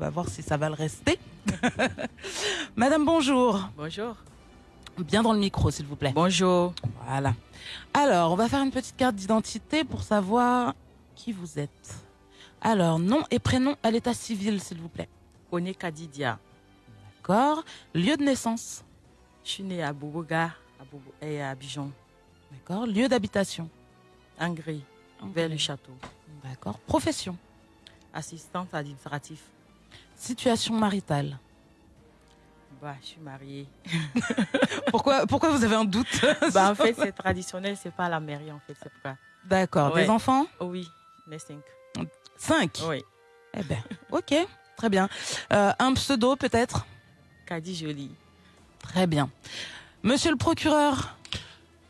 va voir si ça va le rester. Madame, bonjour. Bonjour. Bien dans le micro, s'il vous plaît. Bonjour. Voilà. Alors, on va faire une petite carte d'identité pour savoir qui vous êtes. Alors, nom et prénom à l'état civil, s'il vous plaît. Oné Kadidia. D'accord. Lieu de naissance. Je suis née à Boboga et à Abidjan, D'accord. Lieu d'habitation. Angry, vers le château. D'accord. Profession. Assistante administrative. Situation maritale. Bah, je suis mariée. Pourquoi, pourquoi vous avez un doute bah, en fait, c'est traditionnel, c'est pas la mairie, en fait, c'est pourquoi. D'accord. Ouais. Des enfants Oh oui, les cinq. Cinq. Oui. Eh ben, ok. Très bien. Euh, un pseudo, peut-être Kadi Jolie. Très bien. Monsieur le procureur,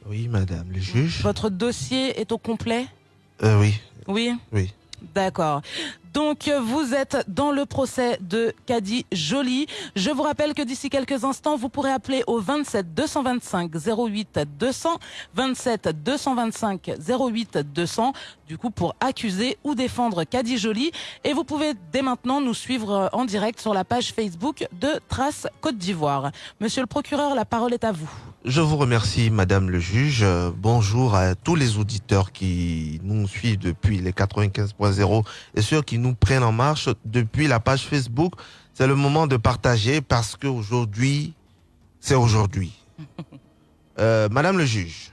Oui, madame le juge. votre dossier est au complet Euh, oui, Oui oui. D'accord. Donc vous êtes dans le procès de Kadi Joly. Je vous rappelle que d'ici quelques instants, vous pourrez appeler au 27 225 08 200, 27 225 08 200, du coup pour accuser ou défendre Kadi Joly. Et vous pouvez dès maintenant nous suivre en direct sur la page Facebook de Trace Côte d'Ivoire. Monsieur le procureur, la parole est à vous. Je vous remercie, madame le juge. Euh, Bonjour à tous les auditeurs qui nous suivent depuis les 95.0 et ceux qui nous prennent en marche depuis la page Facebook. C'est le moment de partager parce qu'aujourd'hui, c'est aujourd'hui. Euh, madame le juge,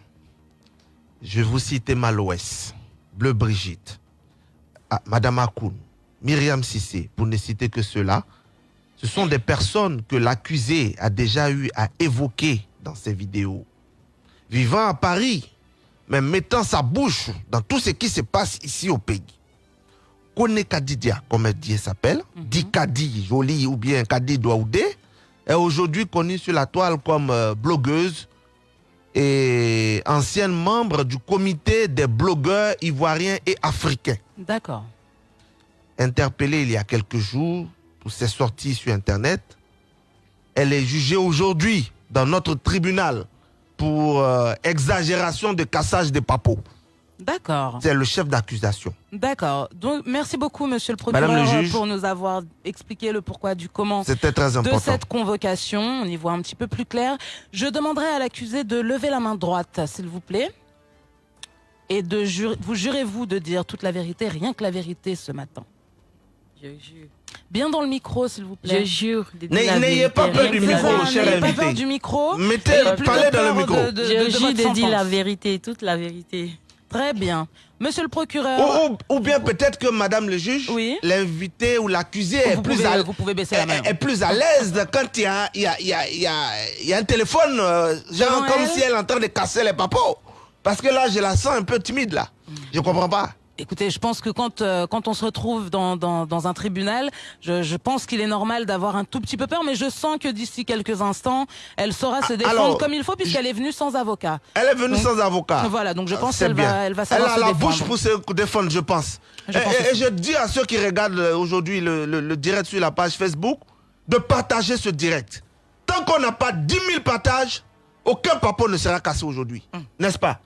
je vais vous citer Malouès, Bleu Brigitte, madame Akoun, Myriam Sissé, pour ne citer que ceux-là. Ce sont des personnes que l'accusé a déjà eu à évoquer dans ses vidéos. Vivant à Paris, mais mettant sa bouche dans tout ce qui se passe ici au pays. Kone Kadidia, comme elle dit, elle s'appelle, dit Kadi Jolie ou bien Kadi Douaoudé, est aujourd'hui connue sur la toile comme euh, blogueuse et ancienne membre du comité des blogueurs ivoiriens et africains D'accord. interpellée il y a quelques jours pour ses sorties sur Internet. Elle est jugée aujourd'hui dans notre tribunal pour euh, exagération de cassage des papos. D'accord. C'est le chef d'accusation. D'accord. Donc merci beaucoup, monsieur le procureur, le juge. pour nous avoir expliqué le pourquoi du comment C'était très de important. cette convocation. On y voit un petit peu plus clair. Je demanderai à l'accusé de lever la main droite, s'il vous plaît. Et de jure- vous jurez-vous de dire toute la vérité, rien que la vérité ce matin. Je jure. Bien dans le micro, s'il vous Je plaît. jure de dire N'ayez- pas peur du micro, cher N'ayez pas invité. peur du micro. Mettez, parlez dans le micro. Je jure de dire la vérité, toute la vérité. Très bien. Monsieur le procureur, Ou, ou- ou bien peut-être que madame le juge, Oui. l'invité ou l'accusé est plus pouvez, à vous pouvez baisser la main. est, est plus à l'aise quand il y a, il y, a, il y, a, il y, a, il y a un téléphone, euh, genre comme elle si elle est en train de casser les papos. Parce que là, je la sens un peu timide, là. Je comprends pas. Écoutez, je pense que quand, euh, quand on se retrouve dans, dans, dans un tribunal, je, je pense qu'il est normal d'avoir un tout petit peu peur, mais je sens que d'ici quelques instants, elle saura se défendre alors, comme il faut puisqu'elle est venue sans avocat. Elle est venue Donc, sans avocat. Voilà, donc je pense C'est qu'elle va, elle va Elle a se la défendre. bouche pour se défendre, je pense. Je et, pense et- et aussi. je dis à ceux qui regardent euh, aujourd'hui le, le- le direct sur la page Facebook de partager ce direct. Tant qu'on n'a pas 10 000 partages, aucun papo ne sera cassé aujourd'hui. Hum. N'est-ce pas?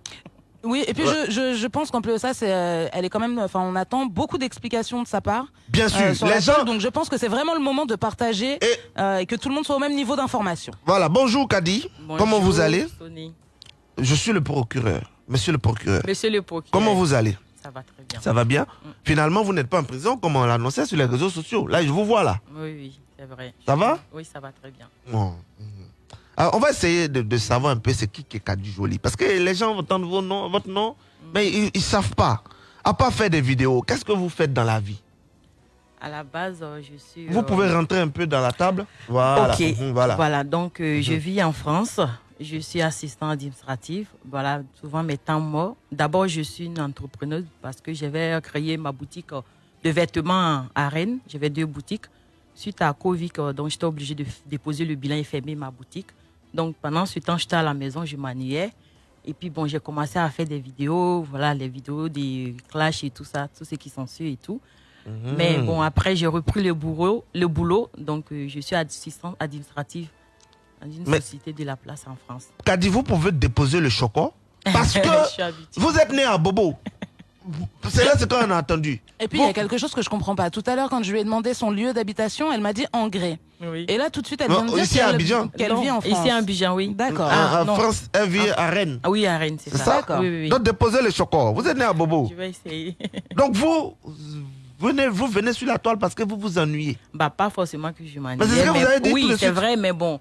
Oui, et puis je, je, je pense qu'en plus de ça, c'est, euh, elle est quand même, enfin, on attend beaucoup d'explications de sa part. Bien sûr. euh, sur les la gens. chose, donc je pense que c'est vraiment le moment de partager Et- euh, et que tout le monde soit au même niveau d'information. Voilà, bonjour Kadi. Comment vous Bonjour, allez? Sony. Je suis le procureur. Monsieur le procureur. Monsieur le procureur. Comment vous allez? Ça va très bien. Ça va bien? Finalement, vous n'êtes pas en prison comme on l'annonçait sur les réseaux sociaux. Là, je vous vois là. Oui, oui, c'est vrai. Ça va? Oui, ça va très bien. Bon. Alors, on va essayer de, de savoir un peu c'est qui est Kadi Jolie. Parce que les gens entendent vos noms, votre nom, mais ils ne savent pas. À part faire des vidéos, qu'est-ce que vous faites dans la vie? À la base, euh, je suis. Vous euh, pouvez rentrer un peu dans la table Voilà. Ok. Mhm, voilà. Voilà, donc euh, je Mhm. vis en France. Je suis assistant administratif. Voilà, souvent mes temps morts. D'abord, je suis une entrepreneuse parce que j'avais créé ma boutique euh, de vêtements à Rennes. J'avais deux boutiques. Suite à Covid, euh, donc j'étais obligée de déposer le bilan et fermer ma boutique. Donc pendant ce temps, j'étais à la maison, je m'ennuyais. Et puis bon, j'ai commencé à faire des vidéos, voilà, les vidéos des clashs et tout ça, tout ce qui s'ensuit et tout. Mhm. Mais bon, après, j'ai repris le boulot, le boulot donc euh, je suis assistante administrative dans une Mais- société de la place en France. Kadi, vous pouvez déposer le choco? Parce que vous êtes né à Bobo. C'est là ce qu'on a entendu. Et puis, il y a quelque chose que je comprends pas. Tout à l'heure, quand je lui ai demandé son lieu d'habitation, elle m'a dit Angré. Oui. Et là, tout de suite, elle vient de dire ici à qu'elle- Abidjan qu'elle Non, vit en France. Ici à Abidjan, oui. D'accord. Ah, en. France, elle vit à Rennes. Ah oui, à Rennes, c'est C'est ça. ça D'accord. Oui, oui, oui. Donc déposez les chocos. Vous êtes né à Bobo. Je vais essayer. Donc vous venez, vous venez sur la toile parce que vous vous ennuyez. Bah, pas forcément que je m'en Mais c'est ce que vous avez dit tout Oui, c'est vrai, mais bon.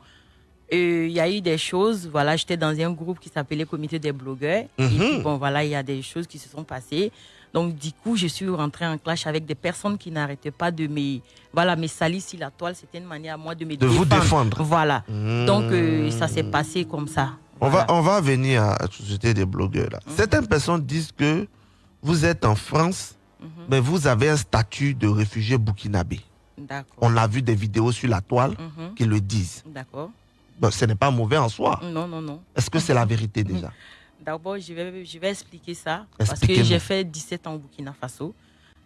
Euh, Il y a eu des choses, voilà, j'étais dans un groupe qui s'appelait Comité des blogueurs. Et Mhm. puis, bon, voilà, il y a des choses qui se sont passées. Donc, du coup, je suis rentrée en clash avec des personnes qui n'arrêtaient pas de me, voilà, me salir sur la toile. C'était une manière à moi de me De vous défendre. Voilà. Mmh. Donc, euh, ça s'est passé comme ça. On Voilà. va, on va venir à la société des blogueurs. Là. Certaines personnes disent que vous êtes en France, Mhm. mais vous avez un statut de réfugié burkinabé. On a vu des vidéos sur la toile Mhm. qui le disent. D'accord. Bon, ce n'est pas mauvais en soi. Non, non, non. Est-ce que c'est la vérité déjà? D'abord, je vais, je vais expliquer ça. Parce que j'ai fait 17 ans au Burkina Faso.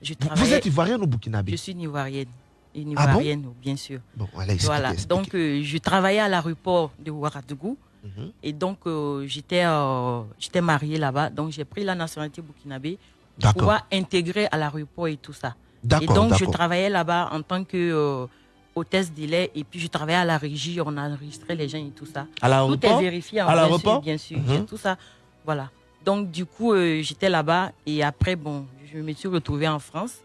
Je Vous êtes ivoirienne ou burkinabé? Je suis une Ivoirienne. Une Ah bon? Ivoirienne, bien sûr. Bon, allez, Voilà. Donc, euh, je travaillais à l'aéroport de Ouagadougou. Mhm. Et donc, euh, j'étais euh, j'étais mariée là-bas. Donc, j'ai pris la nationalité burkinabé pour pouvoir intégrer à l'aéroport et tout ça. Et donc, je travaillais là-bas en tant que euh, hôtesse de lait. Et puis, je travaillais à la régie. On enregistrait les gens et tout ça. À Tout est vérifié. À bien sûr, Bien sûr, Mhm. j'ai tout ça. Voilà. Donc, du coup, euh, j'étais là-bas. Et après, bon, je me suis retrouvée en France.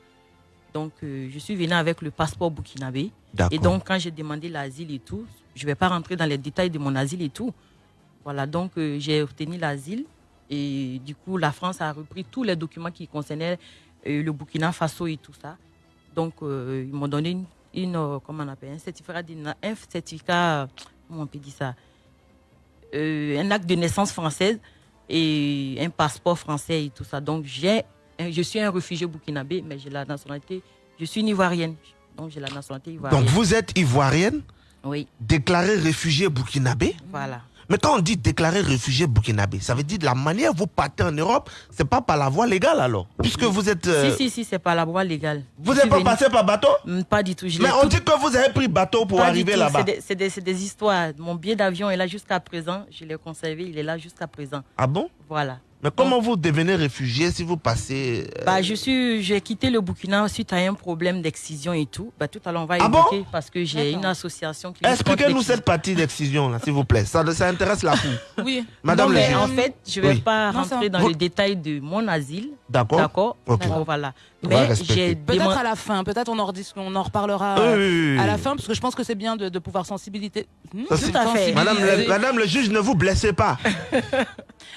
Donc, euh, je suis venue avec le passeport burkinabé. Et donc, quand j'ai demandé l'asile et tout, je ne vais pas rentrer dans les détails de mon asile et tout. Voilà, donc euh, j'ai obtenu l'asile. Et du coup, la France a repris tous les documents qui concernaient le Burkina Faso et tout ça. Donc, ils m'ont donné une, une, euh, comment on appelle, un certificat, un certificat, comment on peut dire ça, Euh, un acte de naissance française et un passeport français et tout ça. Donc, j'ai, je suis un réfugié burkinabé, mais j'ai la nationalité, je suis une Ivoirienne. Donc, j'ai la nationalité ivoirienne. Donc vous êtes ivoirienne, Oui, déclarée réfugiée burkinabé? Voilà. Mais quand on dit déclarer réfugié burkinabé, ça veut dire de la manière vous partez en Europe, c'est pas par la voie légale alors. Puisque vous êtes. euh, Si, si, si, c'est pas la voie légale. Vous n'êtes pas passé par bateau Mm, Pas du tout. Je Mais on tout- dit que vous avez pris bateau pour pas arriver là-bas. C'est des, c'est des- c'est des histoires. Mon billet d'avion est là jusqu'à présent. Je l'ai conservé. Il est là jusqu'à présent. Ah bon? Voilà. Mais comment vous devenez réfugié si vous passez. euh, Bah, je suis, j'ai quitté le Burkina suite à un problème d'excision et tout. Bah, tout à l'heure, on va Ah bon? évoquer parce que j'ai D'accord. une association qui. Expliquez-nous cette partie d'excision, là, s'il vous plaît? Ça, ça intéresse la foule. Oui. Madame Non, le mais juge. en fait, je vais Oui. pas rentrer dans Vous- le détail de mon asile. D'accord D'accord. Ok. Bon, voilà. On va Mais respecter. j'ai Peut-être à la fin. Peut-être on en, redis- on en reparlera Oui, euh, oui, oui, à la fin, parce que je pense que c'est bien de, de pouvoir sensibiliser. Hmm, Ça, c'est- Tout à fait. Madame, le. Madame le juge, ne vous blessez pas.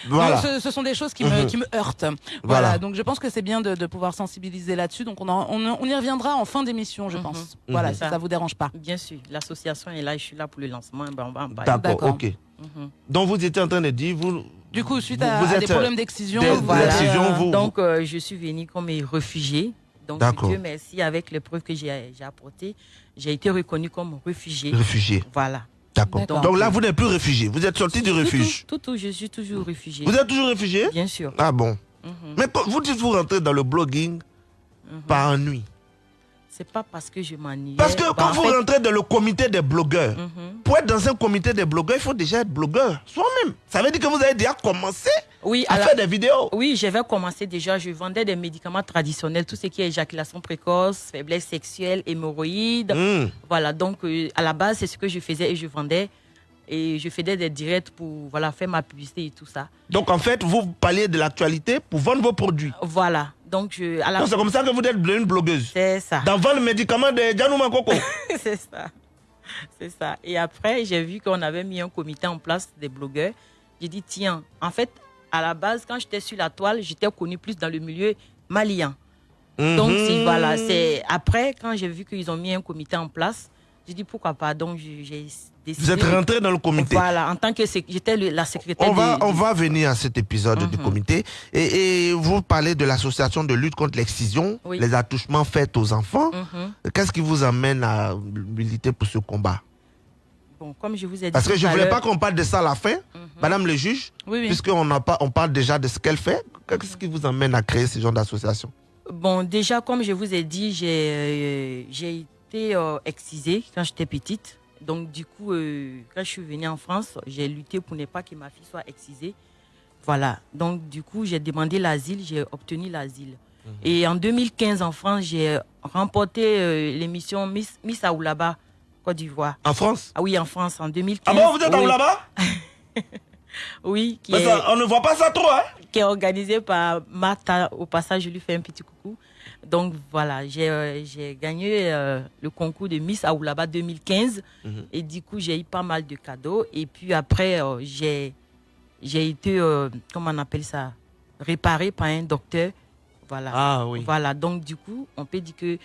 voilà. Non, ce, ce sont des choses qui me, Mhm. qui me heurtent. Voilà. Voilà. Donc je pense que c'est bien de, de pouvoir sensibiliser là-dessus. Donc on, en- on, on y reviendra en fin d'émission, je Mhm. pense. Voilà, Mhm. si ça vous dérange pas. Bien sûr, l'association est là. Je suis là pour le lancement. Ben, on va en parler. D'accord, ok. Mhm. Donc vous étiez en train de dire, vous. Du coup, suite vous- à, vous à des euh, problèmes d'excision, des- vous euh, Donc, euh, je suis venue comme réfugiée. Donc, D'accord. Dieu merci, avec les preuves que j'ai apportées, j'ai été reconnue comme réfugiée. Réfugié. Voilà. D'accord. Donc là, vous n'êtes plus réfugié. Vous êtes sorti du refuge. Tout, tout, tout, je suis toujours réfugiée. Vous êtes toujours réfugié? Bien sûr. Ah bon. Mhm. Mais quand vous dites vous rentrez dans le blogging Mhm. par ennui. C'est pas parce que je m'ennuie. Parce que Bah, quand vous fait- rentrez dans le comité des blogueurs, Mhm. pour être dans un comité des blogueurs, il faut déjà être blogueur soi-même. Ça veut dire que vous avez déjà commencé Oui, à alors- faire des vidéos. Oui, j'avais commencé déjà. Je vendais des médicaments traditionnels, tout ce qui est éjaculation précoce, faiblesse sexuelle, hémorroïdes. Hmm. Voilà, donc euh, à la base, c'est ce que je faisais et je vendais. Et je faisais des directs pour voilà, faire ma publicité et tout ça. Donc en fait, vous parliez de l'actualité pour vendre vos produits. Voilà, donc je, à la Donc c'est comme ça que vous êtes devenue blogueuse. C'est ça. Dans vendre le médicament de Janouma Coco. c'est ça. C'est ça. Et après, j'ai vu qu'on avait mis un comité en place des blogueurs. J'ai dit, tiens, en fait, à la base, quand j'étais sur la toile, j'étais connue plus dans le milieu malien. Donc, Mhm. c'est- voilà, c'est après, quand j'ai vu qu'ils ont mis un comité en place, j'ai dit, pourquoi pas? Donc, j'ai décidé. Vous êtes rentré dans le comité. Voilà, en tant que j'étais la secrétaire On va, de- on de- va venir à cet épisode du Mhm. comité. Et, et vous parlez de l'association de lutte contre l'excision, Oui. les attouchements faits aux enfants. Mhm. Qu'est-ce qui vous amène à militer pour ce combat? Bon, comme je vous ai dit. Parce que je à voulais pas qu'on parle de ça à la fin, Mhm. Madame le juge, Oui, oui. puisqu'on n'a pas, on parle déjà de ce qu'elle fait. Qu'est-ce qui vous amène à créer ce genre d'association? Bon, déjà, comme je vous ai dit, j'ai euh, été euh, excisée quand j'étais petite. Donc, du coup, euh, quand je suis venue en France, j'ai lutté pour ne pas que ma fille soit excisée. Voilà. Donc, du coup, j'ai demandé l'asile, j'ai obtenu l'asile. Mhm. Et en 2015, en France, j'ai remporté l'émission Miss, Miss Aoulaba, Côte d'Ivoire. En France Ah oui, en France, en 2015. Ah bon, vous êtes oui, là-bas Oui, qui Mais est, ça, On ne voit pas ça trop, hein qui est organisé par Martha. Au passage, je lui fais un petit coucou. Donc voilà, j'ai euh, gagné euh, le concours de Miss Aoulaba 2015. Mhm. Et du coup, j'ai eu pas mal de cadeaux. Et puis après, euh, j'ai j'ai été, euh, comment on appelle ça, réparé par un docteur. Voilà. Ah oui. Voilà, donc du coup, on peut dire que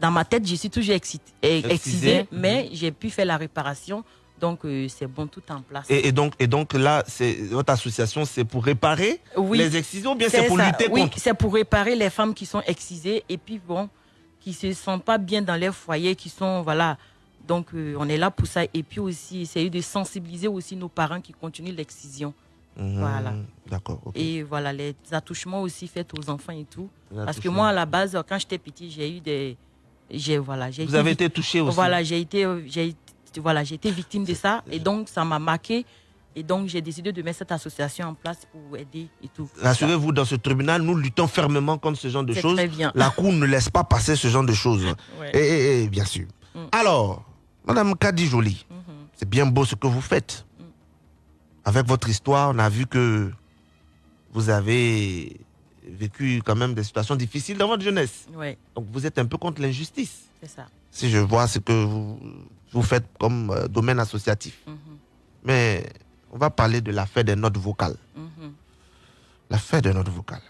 dans ma tête, je suis toujours excitée, eh, Excisée. excisée, mais j'ai pu faire la réparation. Donc euh, c'est bon, tout en place. Et, et donc, et donc là, votre association, c'est pour réparer oui, les excisions ou bien c'est pour ça. lutter Oui, contre? c'est pour réparer les femmes qui sont excisées et puis bon, qui se sentent pas bien dans leur foyer, qui sont voilà. Donc euh, on est là pour ça et puis aussi essayer de sensibiliser aussi nos parents qui continuent l'excision. Mhm. Voilà. D'accord. Et voilà, les attouchements aussi faits aux enfants et tout. Parce que moi, à la base, quand j'étais petit, j'ai eu des. J'ai voilà, j'ai Vous avez été touché aussi. Voilà, j'ai été, euh, j'ai, voilà, j'ai été victime de ça et donc ça m'a marqué. Et donc j'ai décidé de mettre cette association en place pour aider et tout. Rassurez-vous, dans ce tribunal, nous luttons fermement contre ce genre de choses. très bien. La Cour ne laisse pas passer ce genre de choses. Ouais. Et, et- et, bien sûr. Mm. Alors, Madame Kadi Jolie, Mhm. c'est bien beau ce que vous faites. Mm. Avec votre histoire, on a vu que vous avez vécu quand même des situations difficiles dans votre jeunesse. Donc vous êtes un peu contre l'injustice. c'est ça. Si je vois ce que vous, vous faites comme euh, domaine associatif. Mhm. Mais on va parler de l'affaire des notes vocales. Mhm. L'affaire des notes vocales.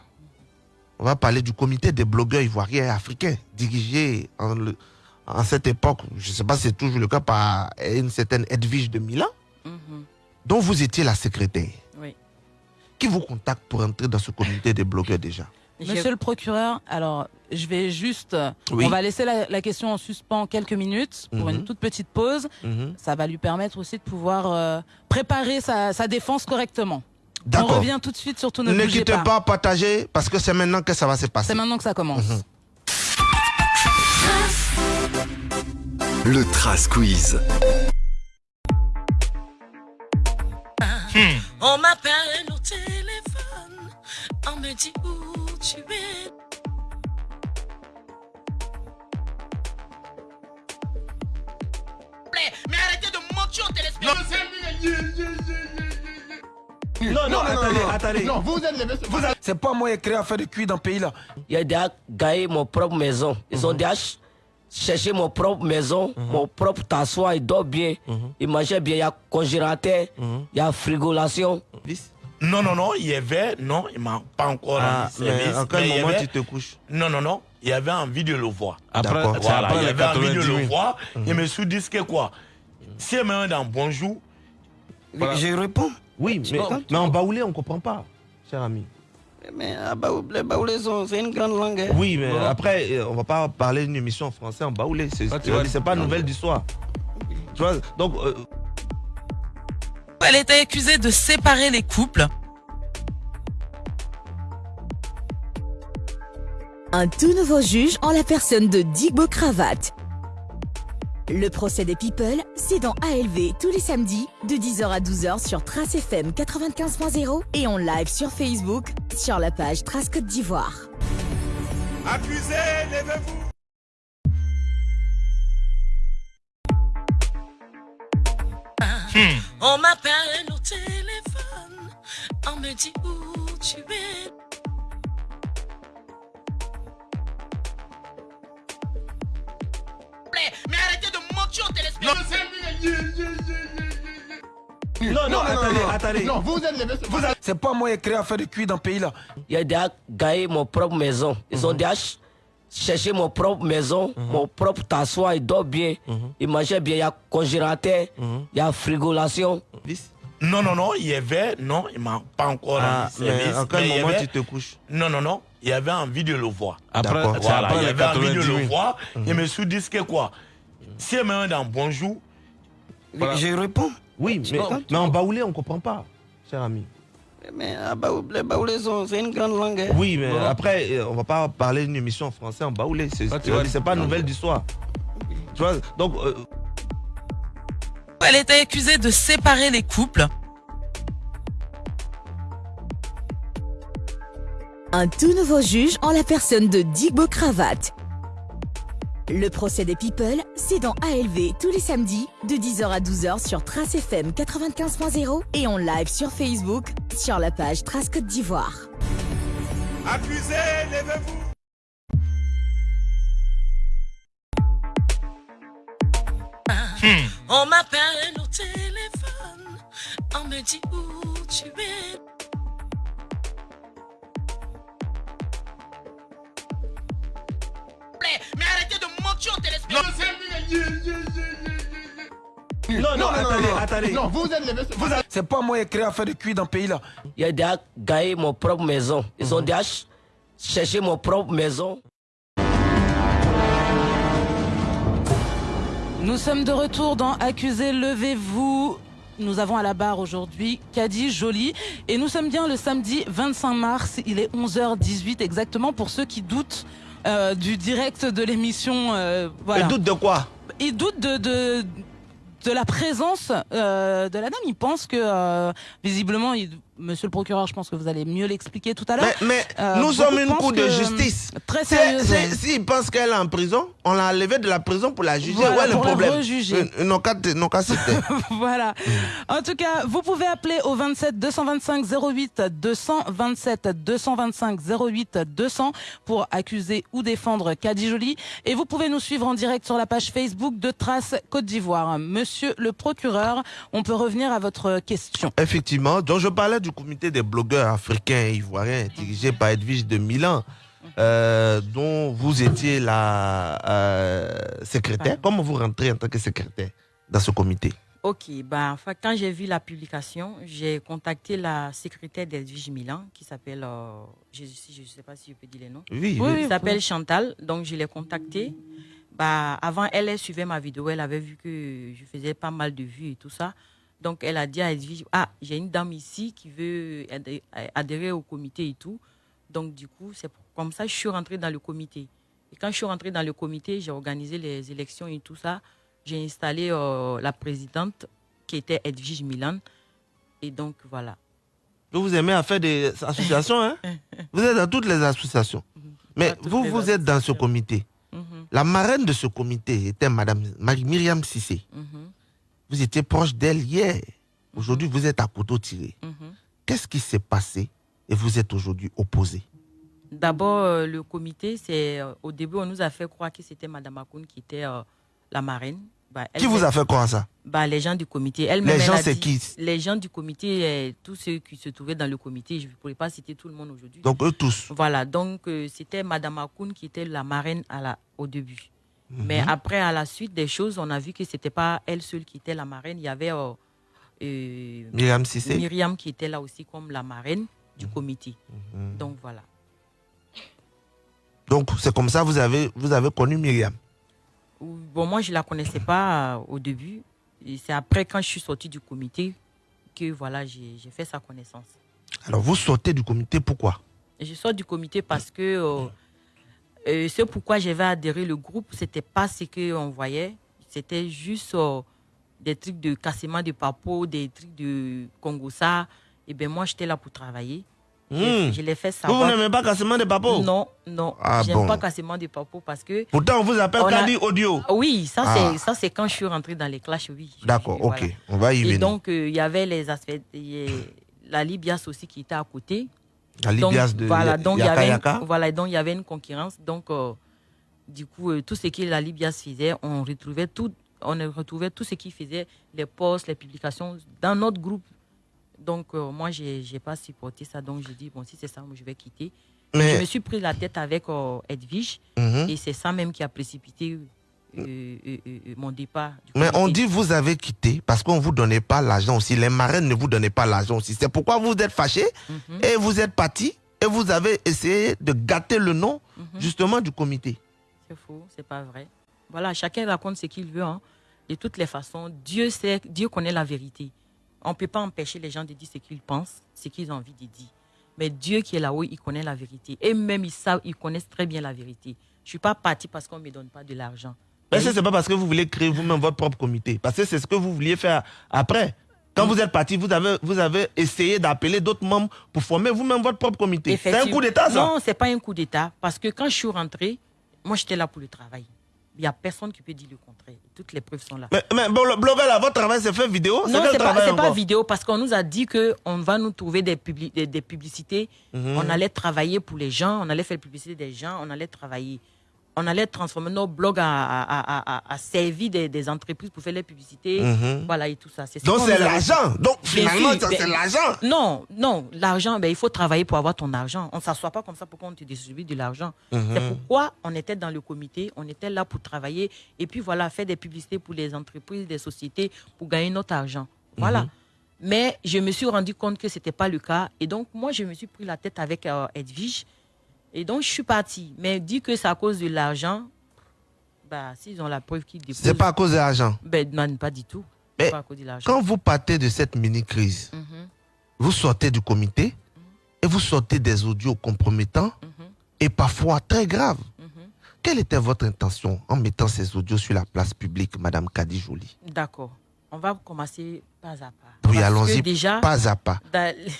On va parler du comité des blogueurs ivoiriens et africains, dirigé en, le- en cette époque, je ne sais pas si c'est toujours le cas, par une certaine Edwige de Milan, Mhm. dont vous étiez la secrétaire. Qui vous contacte pour entrer dans ce comité des blogueurs déjà Monsieur le procureur, alors je vais juste, Oui. on va laisser la, la question en suspens quelques minutes pour Mhm. une toute petite pause. Mhm. Ça va lui permettre aussi de pouvoir euh, préparer sa, sa défense correctement. On revient tout de suite, surtout ne, Ne bougez quittez pas. pas, partagez, parce que c'est maintenant que ça va se passer. C'est maintenant que ça commence. Mhm. Le Trace Quiz. On m'appelle me dit où tu es. Mais arrêtez de mentir au téléspectateur. Non, non, attendez, attendez. Non, vous êtes les Vous êtes- C'est pas moi qui ai créé à faire de cuit dans le pays là. Il a déjà gagné mon propre maison. Ils ont déjà ch- cherché mon propre maison, mon propre tassoir, il dort bien, il mangeait bien, il y a congélateur, il y a frigolation. Non, non, non, il y avait, non, il m'a pas encore Ah, rendu mais service. en quel mais moment avait- tu te couches Non, non, non, il y avait envie de le voir. Voilà, après il y avait envie de 90 le 000. voir. Je me suis dit que quoi? Si elle me dans bonjour, Je réponds. Oui, mais, mais en baoulé, on ne comprend pas, cher ami. Mais ah, Baoulé, les Baoulés c'est une grande langue. hein. Oui, mais après, euh, on va pas parler d'une émission en français en baoulé. C'est Ah, tu vois, c'est pas nouvelle du soir. Tu vois, donc, euh, Elle était accusée de séparer les couples. Un tout nouveau juge en la personne de Digbo Cravate. Le procès des People, c'est dans ALV tous les samedis de 10h à 12h sur Trace FM 95.0 et en live sur Facebook sur la page Trace Côte d'Ivoire. accusé, levez-vous. On m'appelle au téléphone, on me dit où tu es. Mais arrêtez de mentir au téléspectateur. Non, non, attendez, attendez. Non, vous êtes les Vous êtes- C'est pas moi qui ai créé à faire de cuit dans le pays là. Il a déjà gagné mon propre maison. Ils ont déjà ch- cherché mon propre maison, mon propre tassoir, il dort bien, il mangeait bien, il y a congélateur, il y a frigolation. Non, non, non, il y avait, non, il m'a pas encore Ah, service. en quel moment avait- tu te couches Non, non, non, il y avait envie de le voir. Après, Voilà, après il y avait envie de 90 le 000. voir. Je me suis dit que quoi? Si elle me met dans bonjour, Je réponds. Oui, mais, en baoulé, on ne comprend pas, cher ami. Mais ah, c'est une grande langue. Hein. Oui, mais après, euh, on va pas parler d'une émission en français en baoulé. C'est ah, pas nouvelle du soir. Tu vois, donc. Euh, Elle était accusée de séparer les couples. Un tout nouveau juge en la personne de Digbo Cravate. Le procès des People, c'est dans ALV tous les samedis de 10h à 12h sur Trace FM 95.0 et en live sur Facebook sur la page Trace Côte d'Ivoire. Accusé, levez-vous. On m'appelle au téléphone, on me dit où tu es. Mais arrêtez de mentir au téléspectateur. Non, non, attendez, attendez. Non, vous êtes les vous êtes- C'est pas moi qui ai créé à faire de cuir dans le pays là. Il a déjà gagné mon propre maison. Ils ont déjà ch- cherché mon propre maison. Nous sommes de retour dans Accusé, levez-vous. Nous avons à la barre aujourd'hui Kadi Jolie et nous sommes bien le samedi 25 mars. Il est 11h18 exactement pour ceux qui doutent euh, du direct de l'émission. euh, voilà. Et doute de quoi? Ils doutent de, de, de la présence euh, de la dame. Ils pensent que euh, visiblement, il- Monsieur le procureur, je pense que vous allez mieux l'expliquer tout à l'heure. Mais, mais Euh, nous sommes une cour de que, justice. Très C'est- sérieuse. c'est- S'ils pensent qu'elle est en prison, on l'a enlevée de la prison pour la juger. Voilà, ouais, le pour la problème? rejuger. Euh, qu'à citer. voilà. En tout cas, vous pouvez appeler au 27 225 08 200 27 225 08 200 pour accuser ou défendre Kadi Jolie. Et vous pouvez nous suivre en direct sur la page Facebook de Trace Côte d'Ivoire. Monsieur le procureur, on peut revenir à votre question. Effectivement. Donc, je parlais du comité des blogueurs africains et ivoiriens dirigé par Edwige de Milan, euh, dont vous étiez la euh, secrétaire. Comment vous rentrez en tant que secrétaire dans ce comité? Ok, bah, enfin, quand j'ai vu la publication, j'ai contacté la secrétaire d'Edwige Milan, qui s'appelle, euh, je ne sais pas si je peux dire les noms. Oui, Oui, oui, Elle s'appelle oui. Chantal, donc je l'ai contactée. Bah, avant, elle, elle suivait ma vidéo, elle avait vu que je faisais pas mal de vues et tout ça. Donc, elle a dit à Edwige, ah, j'ai une dame ici qui veut adhé- adhérer au comité et tout. Donc, du coup, c'est comme ça que je suis rentrée dans le comité. Et quand je suis rentrée dans le comité, j'ai organisé les élections et tout ça. J'ai installé euh, la présidente qui était Edwige Milan. Et donc, voilà. Vous aimez à faire des associations, hein? Vous êtes dans toutes les associations. Mais Dans toutes vous, vous êtes dans ce comité. Mhm, La marraine de ce comité était Madame Myriam Sissé. mhm, Vous étiez proche d'elle hier. Aujourd'hui, vous êtes à couteau tiré. mhm. Qu'est-ce qui s'est passé et vous êtes aujourd'hui opposé? D'abord, euh, le comité, c'est euh, au début, on nous a fait croire que c'était Madame Akoun qui était euh, la marraine. Bah, elle Qui vous a fait croire ça? Bah, Les gens du comité. Elle Les gens, c'est qui? Les gens du comité, tous ceux qui se trouvaient dans le comité. Je ne pourrais pas citer tout le monde aujourd'hui. Donc, eux tous? Voilà, donc euh, c'était Madame Akoun qui était la marraine à la, au début. Mais Mhm. après, à la suite des choses, on a vu que ce n'était pas elle seule qui était la marraine. Il y avait euh, euh, Myriam qui était là aussi comme la marraine du Mhm. comité. Donc voilà. Donc, c'est comme ça que vous avez, vous avez connu Myriam. Bon, moi, je ne la connaissais pas euh, au début. C'est après, quand je suis sortie du comité, que voilà, j'ai fait sa connaissance. Alors, vous sortez du comité, pourquoi? Je sors du comité parce que euh, euh, ce pourquoi j'avais adhéré le groupe, c'était pas ce qu'on voyait. C'était juste euh, des trucs de cassement de papo, des trucs de Congossa. Et bien, moi, j'étais là pour travailler. Je- Hmm. Je l'ai fait Vous, vous savoir. n'aimez pas cassement de papo Non, non. Ah J'aime bon. pas cassement de papo parce que. Pourtant, on vous appelle On a- Kadi Audio. Oui, ça, Ah. c'est ça c'est quand je suis rentrée dans les clashs, oui. D'accord, ok. voilà. On va y Et venir. donc, euh, il y avait les aspects. il y a La Libias aussi qui était à côté. La Donc, de voilà, Ya- donc il y Yaka avait une- Yaka. voilà, donc il y avait une concurrence. Donc, euh, du coup, euh, tout ce que la Libias faisait, on retrouvait tout, on retrouvait tout ce qui faisait les posts, les publications dans notre groupe. Donc, euh, moi, j'ai n'ai pas supporté ça. Donc, j'ai dit, bon, si c'est ça, moi, je vais quitter. Mais- Je me suis pris la tête avec Edwige. Mhm. Et c'est ça même qui a précipité mon départ. Mais on dit vous avez quitté parce qu'on ne vous donnait pas l'argent aussi. Les marraines ne vous donnaient pas l'argent aussi. C'est pourquoi vous êtes fâché Mhm. et vous êtes parti et vous avez essayé de gâter le nom Mhm. justement du comité. C'est faux, c'est pas vrai. Voilà, chacun raconte ce qu'il veut. hein. De toutes les façons, Dieu sait, Dieu connaît la vérité. On ne peut pas empêcher les gens de dire ce qu'ils pensent, ce qu'ils ont envie de dire. Mais Dieu qui est là-haut, il connaît la vérité. Et même ils savent, ils connaissent très bien la vérité. Je suis pas partie parce qu'on me donne pas de l'argent. Mais ce n'est pas parce que vous voulez créer vous-même votre propre comité? Parce que c'est ce que vous vouliez faire après. Quand vous êtes parti, vous avez, vous avez essayé d'appeler d'autres membres pour former vous-même votre propre comité. C'est un coup d'État, ça Non, c'est pas un coup d'État. Parce que quand je suis rentrée, moi, j'étais là pour le travail. Il n'y a personne qui peut dire le contraire. Toutes les preuves sont là. Mais, mais bon, le blogueur, là, votre travail, c'est fait vidéo? Non, quel c'est pas, vidéo parce qu'on nous a dit qu'on va nous trouver des, publi- des, des publicités. Mhm. On allait travailler pour les gens, on allait faire la publicité des gens, on allait travailler. On allait transformer nos blogs à, servir des, des entreprises pour faire les publicités. Mhm. Voilà, et tout ça. Ce Donc c'est l'argent. Donc finalement, c'est ben- l'argent. Non, non, l'argent, ben, il faut travailler pour avoir ton argent. On ne s'assoit pas comme ça pour qu'on te distribue de l'argent. Mhm. C'est pourquoi on était dans le comité, on était là pour travailler et puis voilà, faire des publicités pour les entreprises, des sociétés pour gagner notre argent. Voilà. Mhm. Mais je me suis rendu compte que ce n'était pas le cas. Et donc, moi, je me suis pris la tête avec euh, Edwige. Et donc, je suis partie. Mais dit que c'est à cause de l'argent, bah, s'ils ont la preuve qu'ils déposent. C'est pas à cause de l'argent. Ben, non, pas du tout. Mais pas à cause de. Quand vous partez de cette mini-crise, Mhm. vous sortez du comité et vous sortez des audios compromettants Mhm. et parfois très graves. Quelle était votre intention en mettant ces audios sur la place publique, Madame Kadi Jolie D'accord. On va commencer pas à pas. Oui, allons-y déjà, pas à pas.